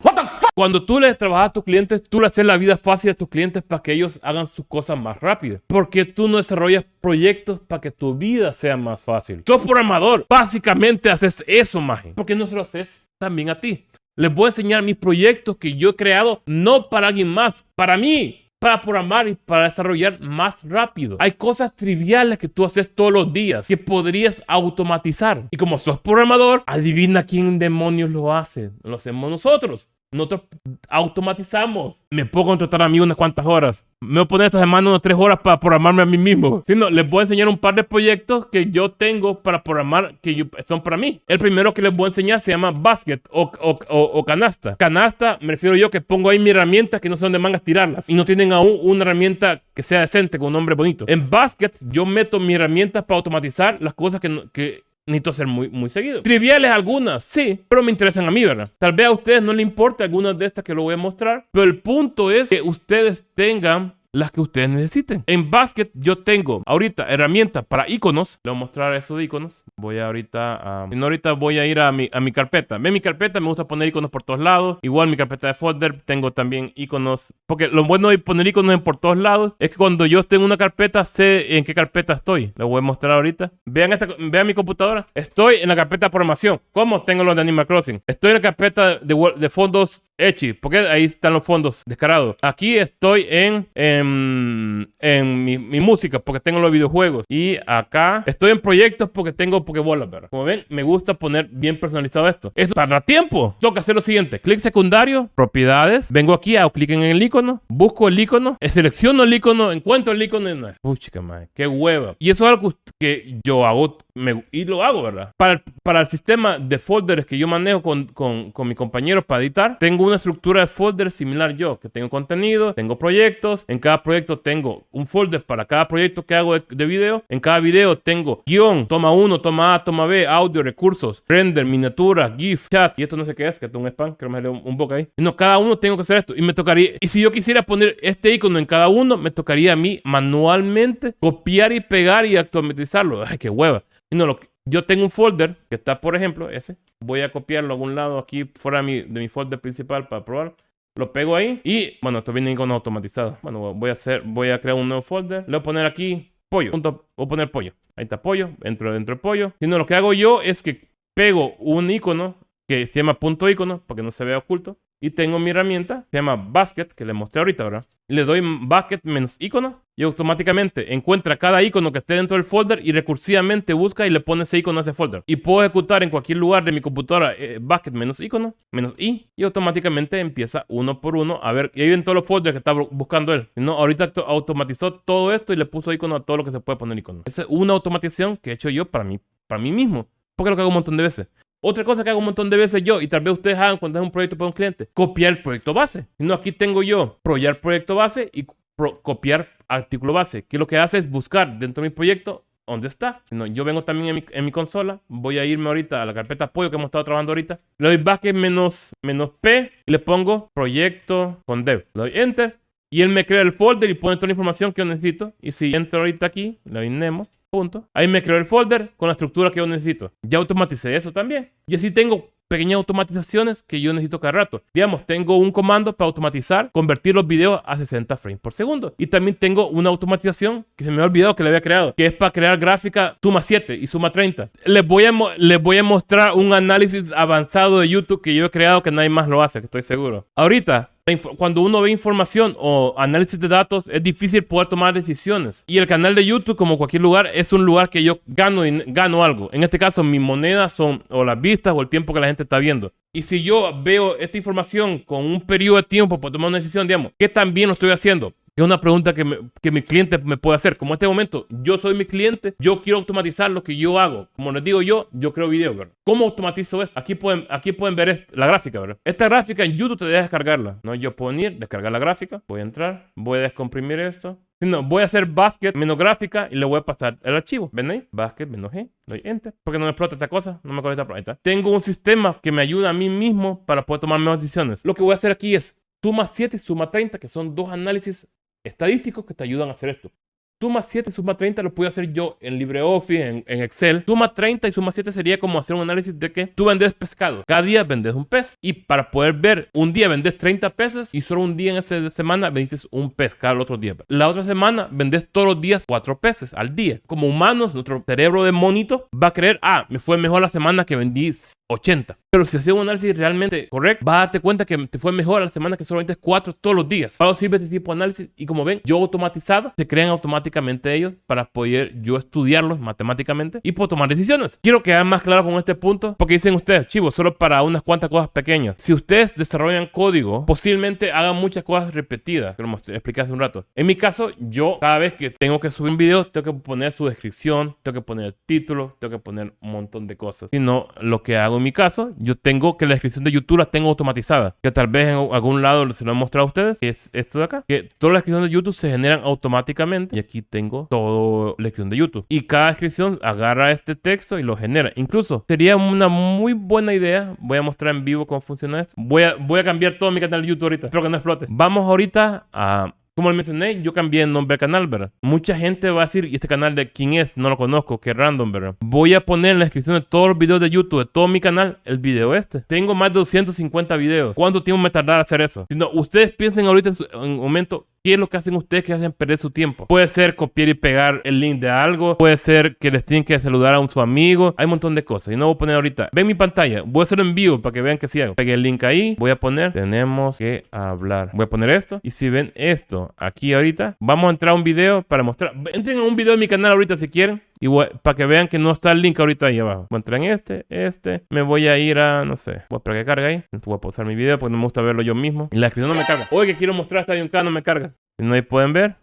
Cuando tú le trabajas a tus clientes, tú le haces la vida fácil a tus clientes para que ellos hagan sus cosas más rápido. Porque tú no desarrollas proyectos para que tu vida sea más fácil. Sos programador. Básicamente haces eso, maje. ¿Por qué no se lo haces también a ti? Les voy a enseñar mis proyectos que yo he creado no para alguien más, para mí. Para programar y para desarrollar más rápido. Hay cosas triviales que tú haces todos los días que podrías automatizar. Y como sos programador, adivina quién demonios lo hace. Lo hacemos nosotros. Nosotros automatizamos. Me puedo contratar a mí unas cuantas horas. Me voy a poner esta semana unas tres horas para programarme a mí mismo. Si no, les voy a enseñar un par de proyectos que yo tengo para programar que yo- son para mí. El primero que les voy a enseñar se llama Basket o, o- o- o Canasta. Canasta me refiero yo que pongo ahí mi herramienta que no sé dónde mangas tirarlas. Y no tienen aún una herramienta que sea decente con un nombre bonito. En Basket yo meto mis herramientas para automatizar las cosas que, que necesito hacer muy, muy seguido. Triviales algunas, sí, pero me interesan a mí, ¿verdad? Tal vez a ustedes no les importe algunas de estas que lo voy a mostrar, pero el punto es que ustedes tengan las que ustedes necesiten. En Basket yo tengo ahorita herramientas para iconos. Le voy a mostrar esos iconos. Voy ahorita a... Si no, ahorita voy a ir a mi, a mi carpeta. Ve mi carpeta, me gusta poner iconos por todos lados. Igual mi carpeta de folder tengo también iconos. Porque lo bueno de poner iconos por todos lados es que cuando yo esté en una carpeta sé en qué carpeta estoy. Lo voy a mostrar ahorita. Vean, esta, vean mi computadora. Estoy en la carpeta de programación. ¿Cómo tengo los de Animal Crossing? Estoy en la carpeta de, de fondos Echi. Porque ahí están los fondos descarados. Aquí estoy en, en, en mi, mi música porque tengo los videojuegos. Y acá estoy en proyectos porque tengo Pokébolas, ¿verdad? Como ven, me gusta poner bien personalizado esto. Esto tarda tiempo. Que hacer lo siguiente. Clic secundario, propiedades. Vengo aquí, hago clic en el icono. Busco el icono. Selecciono el icono. Encuentro el icono. Y no, puchica, madre. Qué hueva. Y eso es algo que yo hago. me- y lo hago, ¿verdad? Para para el sistema de folders que yo manejo con, con, con mis compañeros para editar, tengo una estructura de folders similar yo, que tengo contenido, tengo proyectos, en cada proyecto tengo un folder para cada proyecto que hago de, de video, en cada video tengo guion, toma 1, toma A, toma B, audio, recursos, render, miniatura, GIF, chat, y esto no sé qué es, que es un spam, que me salió un, un boca ahí. No, cada uno tengo que hacer esto, y me tocaría, y si yo quisiera poner este icono en cada uno, me tocaría a mí manualmente copiar y pegar y automatizarlo. Ay, qué hueva. Y no, lo yo tengo un folder que está, por ejemplo, ese. Voy a copiarlo a algún lado aquí fuera de mi, de mi folder principal para probar. Lo pego ahí y, bueno, esto viene con automatizado. Bueno, voy a hacer, voy a crear un nuevo folder. Le voy a poner aquí pollo. Punto, voy a poner pollo. Ahí está pollo. Entro dentro del pollo. Y no, lo que hago yo es que pego un icono que se llama punto icono para que no se vea oculto. Y tengo mi herramienta, se llama basket, que le mostré ahorita, ¿verdad? Le doy basket menos icono y automáticamente encuentra cada icono que esté dentro del folder y recursivamente busca y le pone ese icono a ese folder. Y puedo ejecutar en cualquier lugar de mi computadora eh, basket menos icono, menos i, y automáticamente empieza uno por uno a ver. Y ahí ven todos los folders que está bu- buscando él. No, ahorita auto- automatizó todo esto y le puso icono a todo lo que se puede poner icono. Esa es una automatización que he hecho yo para mí, para mí mismo. Porque lo que hago un montón de veces. Otra cosa que hago un montón de veces yo, y tal vez ustedes hagan cuando es un proyecto para un cliente, copiar el proyecto base. No, aquí tengo yo, proyectar proyecto base y pro- copiar artículo base. Que lo que hace es buscar dentro de mi proyecto ¿Dónde está? No, yo vengo también en mi, en consola. Voy a irme ahorita a la carpeta apoyo que hemos estado trabajando ahorita. Le doy basket menos, menos P y le pongo proyecto con dev. Le doy enter y él me crea el folder y pone toda la información que yo necesito. Y si entro ahorita aquí, le doy Nemo, punto. Ahí me creó el folder con la estructura que yo necesito. Ya automaticé eso también. Y así tengo pequeñas automatizaciones que yo necesito cada rato. Digamos, tengo un comando para automatizar, convertir los videos a 60 frames por segundo. Y también tengo una automatización que se me ha olvidado que le había creado, que es para crear gráfica suma 7 y suma 30. Les voy a, les voy a mostrar un análisis avanzado de YouTube que yo he creado que nadie más lo hace, que estoy seguro. Ahorita, cuando uno ve información o análisis de datos, es difícil poder tomar decisiones. Y el canal de YouTube, como cualquier lugar, es un lugar que yo gano, gano algo. En este caso, mis monedas son o las vistas o el tiempo que la gente está viendo. Y si yo veo esta información con un periodo de tiempo para tomar una decisión, digamos, ¿qué tan bien lo estoy haciendo? Es una pregunta que, que, mi cliente me puede hacer. Como en este momento, yo soy mi cliente, yo quiero automatizar lo que yo hago. Como les digo yo, yo creo videos, ¿verdad? ¿Cómo automatizo esto? Aquí pueden, aquí pueden ver la gráfica, ¿verdad? Esta gráfica en YouTube te deja descargarla. ¿no? Yo puedo ir, descargar la gráfica, voy a entrar, voy a descomprimir esto. No, voy a hacer basket menos gráfica y le voy a pasar el archivo. ¿Ven ahí? Basket menos G. Doy enter. Porque no me explota esta cosa. No me conecta por ahí. Tengo un sistema que me ayuda a mí mismo para poder tomar mejores decisiones. Lo que voy a hacer aquí es suma 7 y suma 30, que son dos análisis estadísticos que te ayudan a hacer esto. Suma 7 y suma 30 lo puedo hacer yo en LibreOffice, en, en, Excel. Suma 30 y suma 7 sería como hacer un análisis de que tú vendes pescado. Cada día vendes un pez. Y para poder ver, un día vendes 30 peces y solo un día en esa semana vendiste un pez cada otro día. La otra semana vendes todos los días 4 peces al día. Como humanos, nuestro cerebro de monito va a creer, ah, me fue mejor la semana que vendí 80. Pero si haces un análisis realmente correcto, vas a darte cuenta que te fue mejor la semana que solamente es 4 todos los días. Para eso sirve este tipo de análisis. Y como ven, yo automatizado, se crean automáticamente ellos para poder yo estudiarlos matemáticamente y puedo tomar decisiones. Quiero quedar más claro con este punto porque dicen ustedes, chivos, solo para unas cuantas cosas pequeñas. Si ustedes desarrollan código, posiblemente hagan muchas cosas repetidas, como expliqué hace un rato. En mi caso, yo cada vez que tengo que subir un video, tengo que poner su descripción, tengo que poner el título, tengo que poner un montón de cosas. Si no, lo que hago en mi caso, yo tengo que la descripción de YouTube la tengo automatizada. Que tal vez en algún lado se lo he mostrado a ustedes, que es esto de acá. Que todas las descripciones de YouTube se generan automáticamente. Y aquí tengo todo la descripción de YouTube. Y cada descripción agarra este texto y lo genera. Incluso sería una muy buena idea. Voy a mostrar en vivo cómo funciona esto. Voy a, voy a cambiar todo mi canal de YouTube ahorita. Espero que no explote. Vamos ahorita a como les mencioné, yo cambié el nombre del canal, ¿verdad? Mucha gente va a decir, ¿y este canal de quién es? No lo conozco, qué random, ¿verdad? Voy a poner en la descripción de todos los videos de YouTube, de todo mi canal, el video este. Tengo más de 250 videos. ¿Cuánto tiempo me tardará hacer eso? Si no, ustedes piensen ahorita en, un momento, ¿Qué es lo que hacen ustedes que hacen perder su tiempo? Puede ser copiar y pegar el link de algo. Puede ser que les tienen que saludar a un su amigo. Hay un montón de cosas. Y no voy a poner ahorita. Ven mi pantalla. Voy a hacerlo en vivo para que vean que sí hago. Pegué el link ahí. Voy a poner. Tenemos que hablar. Voy a poner esto. Y si ven esto aquí ahorita, vamos a entrar a un video para mostrar. Entren a un video de mi canal ahorita si quieren. Y para que vean que no está el link ahorita ahí abajo. Voy a entrar en este, este. Me voy a ir a, no sé. Voy a esperar que cargue ahí. Voy a pausar mi video porque no me gusta verlo yo mismo. Y la descripción no me carga. Oye, que quiero mostrar esta un no me carga. Si no, ahí pueden ver.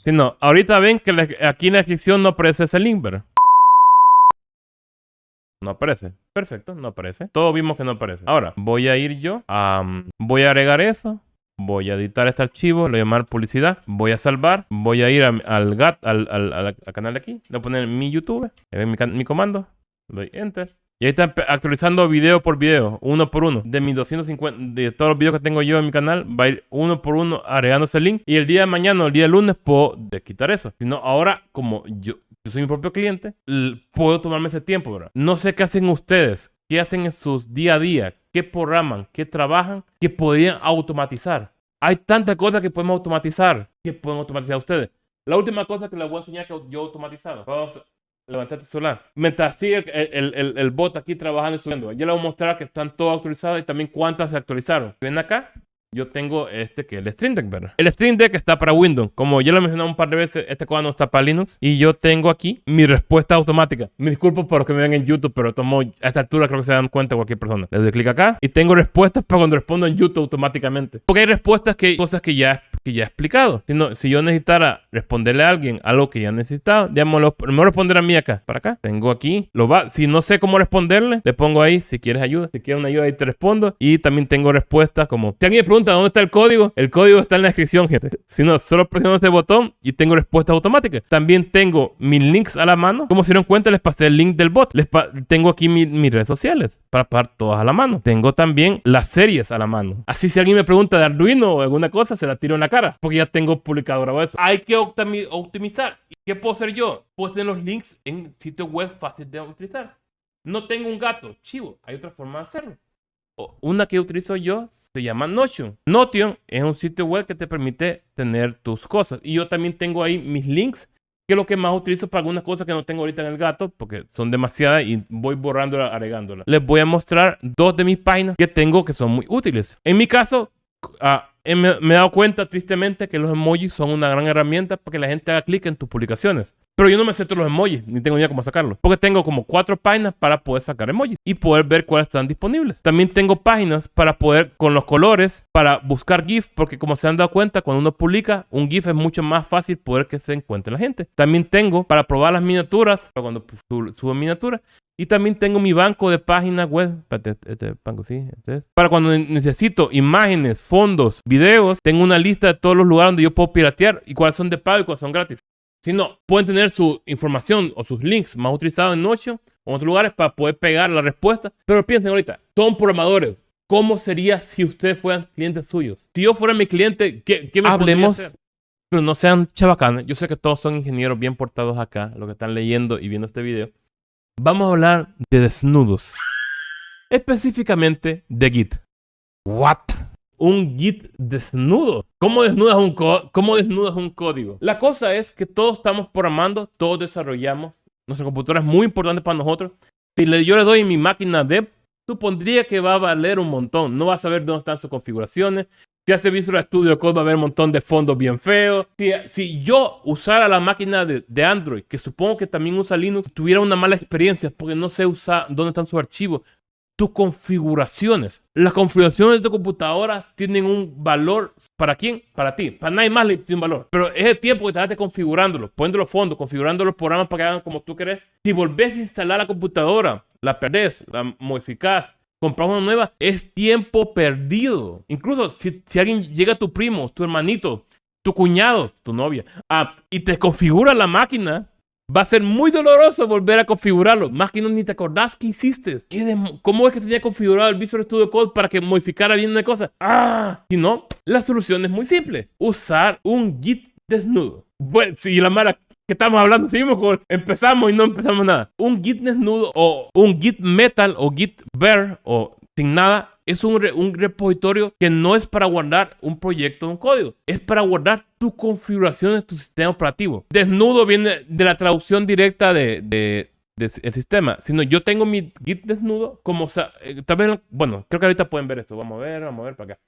Si no, ahorita ven que aquí en la descripción no aparece ese link, ¿verdad? No aparece. Perfecto, no aparece. Todos vimos que no aparece. Ahora, voy a ir yo. voy a agregar eso. Voy a editar este archivo, lo voy a llamar publicidad. Voy a salvar. Voy a ir al, GAT, al, canal de aquí. Le voy a poner mi YouTube. Ven mi, mi comando. Doy enter. Y ahí está actualizando video por video, uno por uno. De mis 250, de todos los videos que tengo yo en mi canal, va a ir uno por uno agregando ese link. Y el día de mañana o el día de lunes puedo quitar eso. Si no, ahora como yo, soy mi propio cliente, puedo tomarme ese tiempo, ¿verdad? No sé qué hacen ustedes, qué hacen en sus día a día, qué programan, qué trabajan, que podrían automatizar. Hay tantas cosas que podemos automatizar, que pueden automatizar ustedes. La última cosa que les voy a enseñar que yo he automatizado. Vamos Levantate celular. Mientras sigue el, el, el, bot aquí trabajando y subiendo. Ya le voy a mostrar que están todos actualizados y también cuántas se actualizaron. Ven acá. Yo tengo este que es el Stream Deck, ¿verdad? El Stream Deck está para Windows. Como ya lo he mencionado un par de veces, este cuadro no está para Linux. Y yo tengo aquí mi respuesta automática. Me disculpo por los que me ven en YouTube, pero tomo a esta altura creo que se dan cuenta cualquier persona. Le doy clic acá y tengo respuestas para cuando respondo en YouTube automáticamente. Porque hay respuestas que cosas que ya que ya he explicado. Si, no- si yo necesitara responderle a alguien algo que ya necesitaba, digamos, lo, me voy a responder a mí acá, para acá. Tengo aquí, lo va, si no sé cómo responderle, le pongo ahí, si quieres ayuda, si quieres una ayuda, ahí te respondo. Y también tengo respuestas como, si alguien me pregunta dónde está el código, el código está en la descripción, gente. Si no, solo presiono este botón y tengo respuestas automáticas. También tengo mis links a la mano. Como se dieron cuenta, les pasé el link del bot. Les tengo aquí mi- mis redes sociales para pasar todas a la mano. Tengo también las series a la mano. Así si alguien me pregunta de Arduino o alguna cosa, se la tiro en la cara. Porque ya tengo publicado grabado eso. Hay que optimi- optimizar. ¿Y qué puedo hacer yo? Puedo tener los links en sitios web fáciles de utilizar. No tengo un gato, chivo. Hay otra forma de hacerlo. Una que utilizo yo se llama Notion. Notion es un sitio web que te permite tener tus cosas. Y yo también tengo ahí mis links, que es lo que más utilizo para algunas cosas que no tengo ahorita en el gato, porque son demasiadas y voy borrándolas, agregándolas. Les voy a mostrar dos de mis páginas que tengo que son muy útiles. En mi caso, ah, eh, me, me he dado cuenta tristemente que los emojis son una gran herramienta para que la gente haga clic en tus publicaciones. Pero yo no me sé todos los emojis, ni tengo idea cómo sacarlos. Porque tengo como cuatro páginas para poder sacar emojis y poder ver cuáles están disponibles. También tengo páginas para poder, con los colores, para buscar GIF, porque como se han dado cuenta, cuando uno publica un GIF es mucho más fácil poder que se encuentre la gente. También tengo para probar las miniaturas, para cuando subo miniaturas. Y también tengo mi banco de páginas web. Espérate, este banco sí, este es. Para cuando ne- necesito imágenes, fondos, videos, tengo una lista de todos los lugares donde yo puedo piratear y cuáles son de pago y cuáles son gratis. Si no, pueden tener su información o sus links más utilizados en Notion o en otros lugares para poder pegar la respuesta. Pero piensen ahorita, son programadores. ¿Cómo sería si ustedes fueran clientes suyos? Si yo fuera mi cliente, ¿qué, qué me Hablemos, hacer? pero no sean chabacanes. Yo sé que todos son ingenieros bien portados acá, los que están leyendo y viendo este video. Vamos a hablar de desnudos. Específicamente de Git. What? Un Git desnudo. ¿Cómo desnudas un, ¿Cómo desnudas un código? La cosa es que todos estamos programando, todos desarrollamos. Nuestra computadora es muy importante para nosotros. Si le- yo le doy mi máquina dev, supondría que va a valer un montón. No va a saber dónde están sus configuraciones. Si hace Visual Studio Code va a haber un montón de fondos bien feos. Si, si yo usara la máquina de, de Android, que supongo que también usa Linux, tuviera una mala experiencia porque no sé usar dónde están sus archivos, tus configuraciones. Las configuraciones de tu computadora tienen un valor. ¿Para quién? Para ti. Para nadie más le tiene un valor. Pero es el tiempo que te configurándolo, poniendo los fondos, configurando los programas para que hagan como tú querés. Si volvés a instalar la computadora, la perdés, la modificás, compras una nueva, es tiempo perdido. Incluso si, alguien llega tu primo, tu hermanito, tu cuñado, tu novia, ah, y te configura la máquina, va a ser muy doloroso volver a configurarlo. Más que no ni te acordás que hiciste. ¿Qué dem- ¿Cómo es que tenía configurado el Visual Studio Code para que modificara bien una cosa? Ah, si no, la solución es muy simple. Usar un Git desnudo. Bueno, si la mara que estamos hablando, seguimos con, empezamos y no empezamos nada. Un Git desnudo o un Git metal o Git bare o sin nada es un, re- un repositorio que no es para guardar un proyecto de un código, es para guardar tu configuración de tu sistema operativo. Desnudo viene de la traducción directa de, de- de- el sistema, sino yo tengo mi Git desnudo como, eh, tal vez, bueno, creo que ahorita pueden ver esto. Vamos a ver, vamos a ver para acá.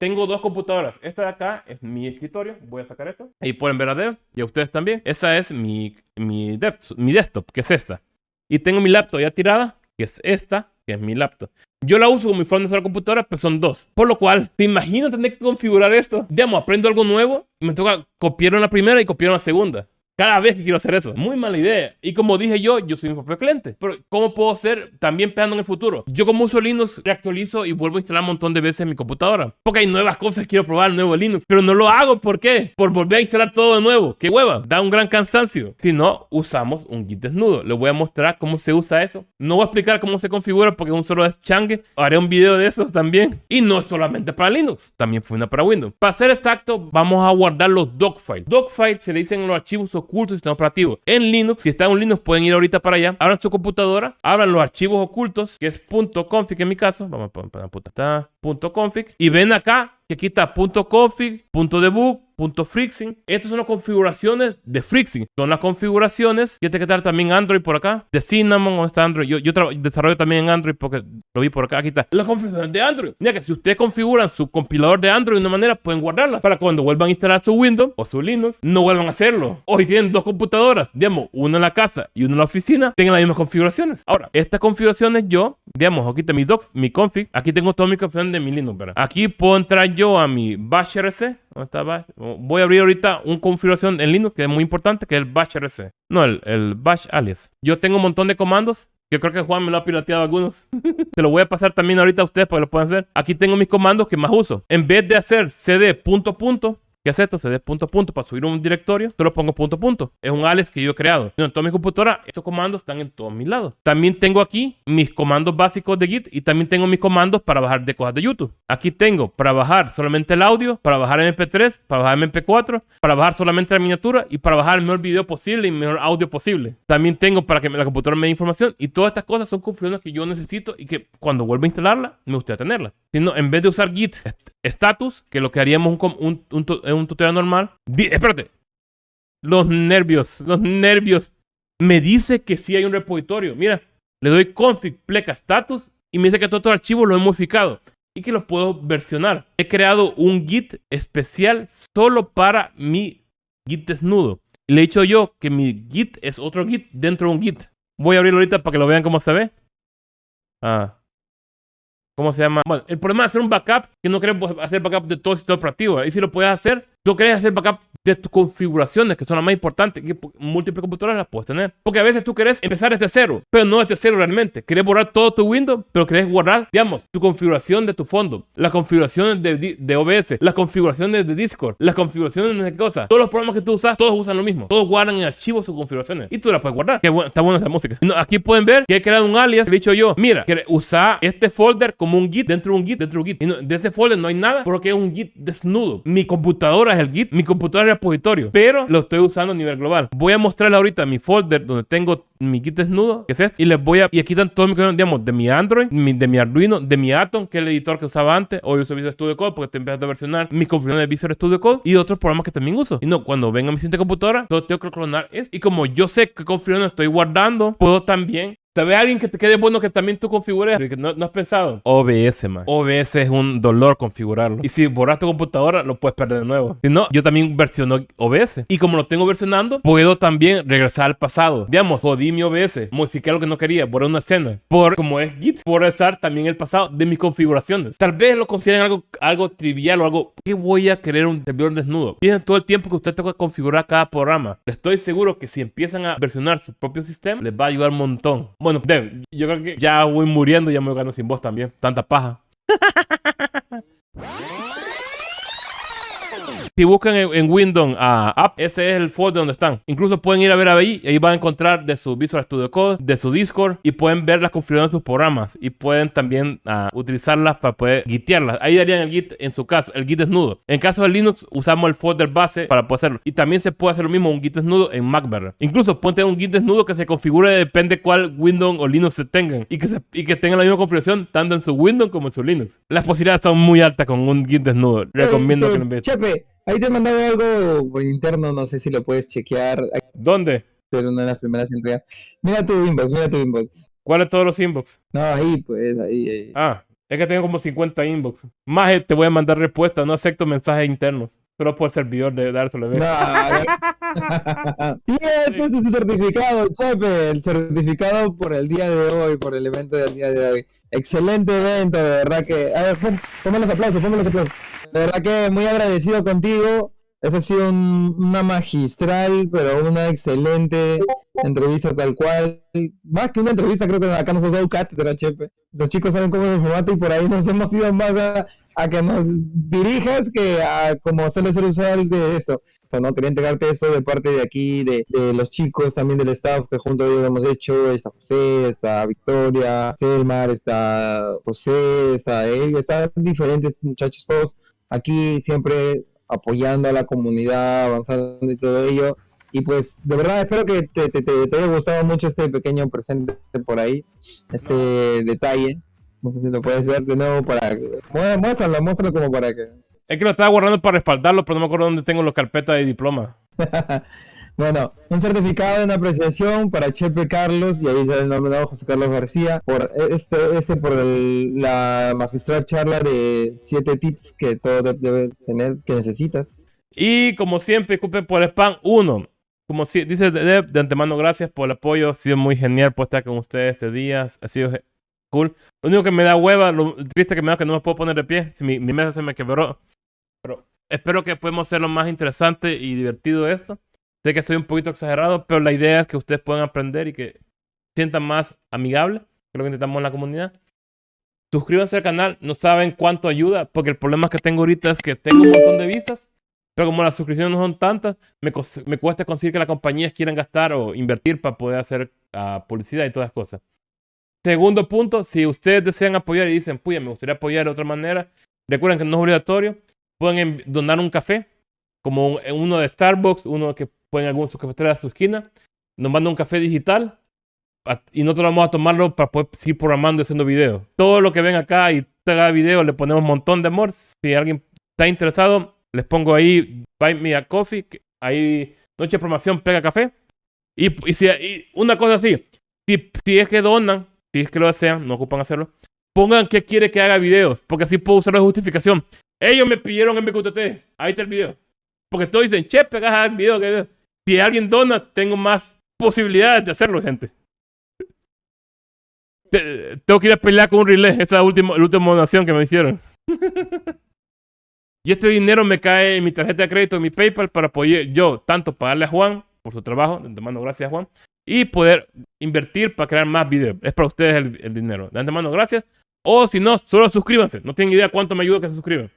Tengo dos computadoras. Esta de acá es mi escritorio. Voy a sacar esto. Ahí pueden ver a Dev y a ustedes también. Esa es mi, mi, dev- mi desktop, que es esta. Y tengo mi laptop ya tirada, que es esta, que es mi laptop. Yo la uso como mi forma de la computadora, pero son dos. Por lo cual, ¿te imaginas tener que configurar esto? Digamos, aprendo algo nuevo y me toca copiarlo en la primera y copiarlo en la segunda. Cada vez que quiero hacer eso. Muy mala idea. Y como dije yo, yo soy mi propio cliente. Pero ¿cómo puedo ser también pensando en el futuro? Yo como uso Linux, reactualizo y vuelvo a instalar un montón de veces en mi computadora. Porque hay nuevas cosas que quiero probar, nuevo Linux. Pero no lo hago, ¿por qué? Por volver a instalar todo de nuevo. ¡Qué hueva! Da un gran cansancio. Si no, usamos un Git desnudo. Les voy a mostrar cómo se usa eso. No voy a explicar cómo se configura porque es un solo changue. Haré un video de eso también. Y no solamente para Linux, también funciona para Windows. Para ser exacto, vamos a guardar los docfiles. Docfiles se le dicen los archivos ocultos del sistema operativo. En Linux, si están en Linux, pueden ir ahorita para allá. Abran su computadora, abran los archivos ocultos, que es .config en mi caso. Vamos a poner .config. Y ven acá que aquí está .config, .debug, .freezing. Estas son las configuraciones de Freezing. Son las configuraciones. Y este que estar también Android por acá. De Cinnamon o está Android. Yo, desarrollo también en Android porque lo vi por acá. Aquí está. Las configuraciones de Android. Mira que si ustedes configuran su compilador de Android de una manera, pueden guardarlas para cuando vuelvan a instalar su Windows o su Linux, no vuelvan a hacerlo. Si tienen dos computadoras, digamos, una en la casa y una en la oficina, tengan las mismas configuraciones. Ahora, estas configuraciones yo, digamos, aquí está mi doc, mi config. Aquí tengo toda mi configuración de mi Linux, ¿verdad? Aquí puedo entrar yo a mi bash RC ¿Dónde está Bash? Voy a abrir ahorita una configuración en Linux que es muy importante, que es el Bash RC. No, el, el Bash alias. Yo tengo un montón de comandos. Yo creo que Juan me lo ha pirateado algunos. Se lo voy a pasar también ahorita a ustedes para que lo puedan hacer. Aquí tengo mis comandos que más uso. En vez de hacer cd punto punto, ¿Qué hace esto? Se dé punto a punto para subir un directorio. Solo pongo punto a punto. Es un alias que yo he creado. En toda mi computadora, estos comandos están en todos mis lados. También tengo aquí mis comandos básicos de Git y también tengo mis comandos para bajar de cosas de YouTube. Aquí tengo para bajar solamente el audio, para bajar MP3, para bajar MP4, para bajar solamente la miniatura y para bajar el mejor video posible y el mejor audio posible. También tengo para que la computadora me dé información y todas estas cosas son configuraciones que yo necesito y que cuando vuelva a instalarla, me gustaría tenerla. Si en vez de usar Git status, que lo que haríamos un, un un tutorial normal. espérate. Los nervios, los nervios. Me dice que sí hay un repositorio. Mira, le doy config pleca status y me dice que todos los archivos los he modificado y que los puedo versionar. He creado un git especial solo para mi git desnudo. Le he dicho yo que mi git es otro git dentro de un git. Voy a abrirlo ahorita para que lo vean cómo se ve. Ah, ¿Cómo se llama? Bueno, el problema de hacer un backup, que no queremos hacer backup de todo el sistema operativo. Y si lo puedes hacer, tú quieres hacer backup de tus configuraciones, que son las más importantes, que múltiples computadoras las puedes tener. Porque a veces tú querés empezar desde cero, pero no desde cero realmente. Querés borrar todo tu Windows, pero querés guardar, digamos, tu configuración de tu fondo, las configuraciones de, de OBS, las configuraciones de Discord, las configuraciones de qué cosa. Todos los programas que tú usas, todos usan lo mismo. Todos guardan en archivos sus configuraciones. Y tú las puedes guardar. Qué está buena esa música. aquí pueden ver que he creado un alias. he dicho yo, mira, usa este folder como un git dentro de un git, dentro de un git. Y de ese folder no hay nada porque es un git desnudo. Mi computadora es el git, mi computadora repositorio, pero lo estoy usando a nivel global. Voy a mostrarle ahorita mi folder donde tengo mi kit desnudo, que es este, y les voy a, y aquí están todos mis digamos, de mi Android, de mi Arduino, de mi Atom, que es el editor que usaba antes, hoy uso Visual Studio Code porque estoy empezando a versionar mis configuraciones de Visual Studio Code y otros programas que también uso. Y no, cuando venga mi siguiente computadora, todo tengo que clonar es, y como yo sé qué configuración estoy guardando, puedo también ¿Sabes alguien que te quede bueno que también tú configures? No, no has pensado. OBS, man. OBS es un dolor configurarlo. Y si borras tu computadora, lo puedes perder de nuevo. Si no, yo también versiono OBS. Y como lo tengo versionando, puedo también regresar al pasado. Digamos, jodí mi OBS, modifiqué lo que no quería, borré una escena. Por, como es Git, puedo regresar también el pasado de mis configuraciones. Tal vez lo consideren algo, algo trivial o algo. ¿Qué voy a querer un servidor desnudo? Piensen todo el tiempo que usted que configurar cada programa. Estoy seguro que si empiezan a versionar su propio sistema, les va a ayudar un montón. Bueno, yo creo que ya voy muriendo, ya me voy quedando sin voz también. Tanta paja. Si buscan en, Windows a App, ese es el folder donde están. Incluso pueden ir a ver ahí, y ahí van a encontrar de su Visual Studio Code, de su Discord, y pueden ver las configuraciones de sus programas. Y pueden también uh, utilizarlas para poder gitearlas. Ahí darían el git, en su caso, el git desnudo. En caso de Linux, usamos el folder base para poder hacerlo. Y también se puede hacer lo mismo, un git desnudo en MacBerry. Incluso pueden tener un git desnudo que se configure, depende cuál Windows o Linux se tengan. Y que, se, y que tengan la misma configuración tanto en su Windows como en su Linux. Las posibilidades son muy altas con un git desnudo. Recomiendo que lo vean. Ahí te he mandado algo por interno, no sé si lo puedes chequear. ¿Dónde? Ser una de las primeras entregas. Mira tu inbox, mira tu inbox. ¿Cuáles todos los inbox? No, ahí, pues, ahí, ahí. Ah, es que tengo como 50 inbox. Más eh, te voy a mandar respuesta, no acepto mensajes internos. Solo por servidor de dárselo. No, y este es su certificado, Chepe. El certificado por el día de hoy, por el evento del día de hoy. Excelente evento, de verdad que. A ver, ponme los aplausos, ponme los aplausos. De verdad que muy agradecido contigo. Esa ha sido una magistral, pero una excelente entrevista tal cual. Más que una entrevista, creo que acá nos has dado cátedra, Chepe. Los chicos saben cómo es el formato y por ahí nos hemos ido más a, que nos dirijas que a como suele ser usual de esto. O no quería entregarte esto de parte de aquí, de, los chicos, también del staff que junto a ellos hemos hecho. Está José, está Victoria, Selmar, está José, está él, están diferentes muchachos todos aquí siempre apoyando a la comunidad, avanzando y todo ello. Y pues de verdad espero que te, te, haya gustado mucho este pequeño presente por ahí, este detalle. No sé si lo puedes ver de nuevo para Muéstralo, muéstralo como para que... Es que lo estaba guardando para respaldarlo, pero no me acuerdo dónde tengo los carpetas de diploma. Bueno, un certificado una apreciación para Chepe Carlos y ahí está el nombre José Carlos García por este, este por la magistral charla de siete tips que todo debe tener que necesitas. Y como siempre, disculpen por el spam, uno. Como si, dice de, de antemano, gracias por el apoyo. Ha sido muy genial por estar con ustedes este día. Ha sido cool. Lo único que me da hueva, lo triste que me da que no me puedo poner de pie. Mi, mi mesa se me quebró. Pero espero que podamos hacer lo más interesante y divertido esto. Sé que soy un poquito exagerado, pero la idea es que ustedes puedan aprender y que sientan más amigable, que es lo que intentamos en la comunidad. Suscríbanse al canal, no saben cuánto ayuda, porque el problema que tengo ahorita es que tengo un montón de vistas, pero como las suscripciones no son tantas, me, me cuesta conseguir que las compañías quieran gastar o invertir para poder hacer ah, publicidad y todas cosas. Segundo punto, si ustedes desean apoyar y dicen, puya, me gustaría apoyar de otra manera, recuerden que no es obligatorio, pueden donar un café, como un- uno de Starbucks, uno que pueden algún su cafetera a su esquina, nos manda un café digital y nosotros vamos a tomarlo para poder seguir programando y haciendo videos. Todo lo que ven acá y haga video le ponemos un montón de amor. Si alguien está interesado, les pongo ahí Buy Me a Coffee, ahí Noche de Promoción Pega Café. Y, y si, y una cosa así, si, si es que donan, si es que lo desean, no ocupan hacerlo, pongan que quiere que haga videos, porque así puedo usar la justificación. Ellos me pidieron MQTT, ahí está el video. Porque todos dicen, che, pegas el video. que-". Si alguien dona, tengo más posibilidades de hacerlo, gente. Te- tengo que ir a pelear con un relay, esa última, donación que me hicieron. y este dinero me cae en mi tarjeta de crédito, en mi PayPal, para apoyar yo, tanto pagarle a Juan por su trabajo, de antemano gracias a Juan, y poder invertir para crear más videos. Es para ustedes el, el dinero. De antemano gracias. O si no, solo suscríbanse. No tienen idea cuánto me ayuda que se suscriban.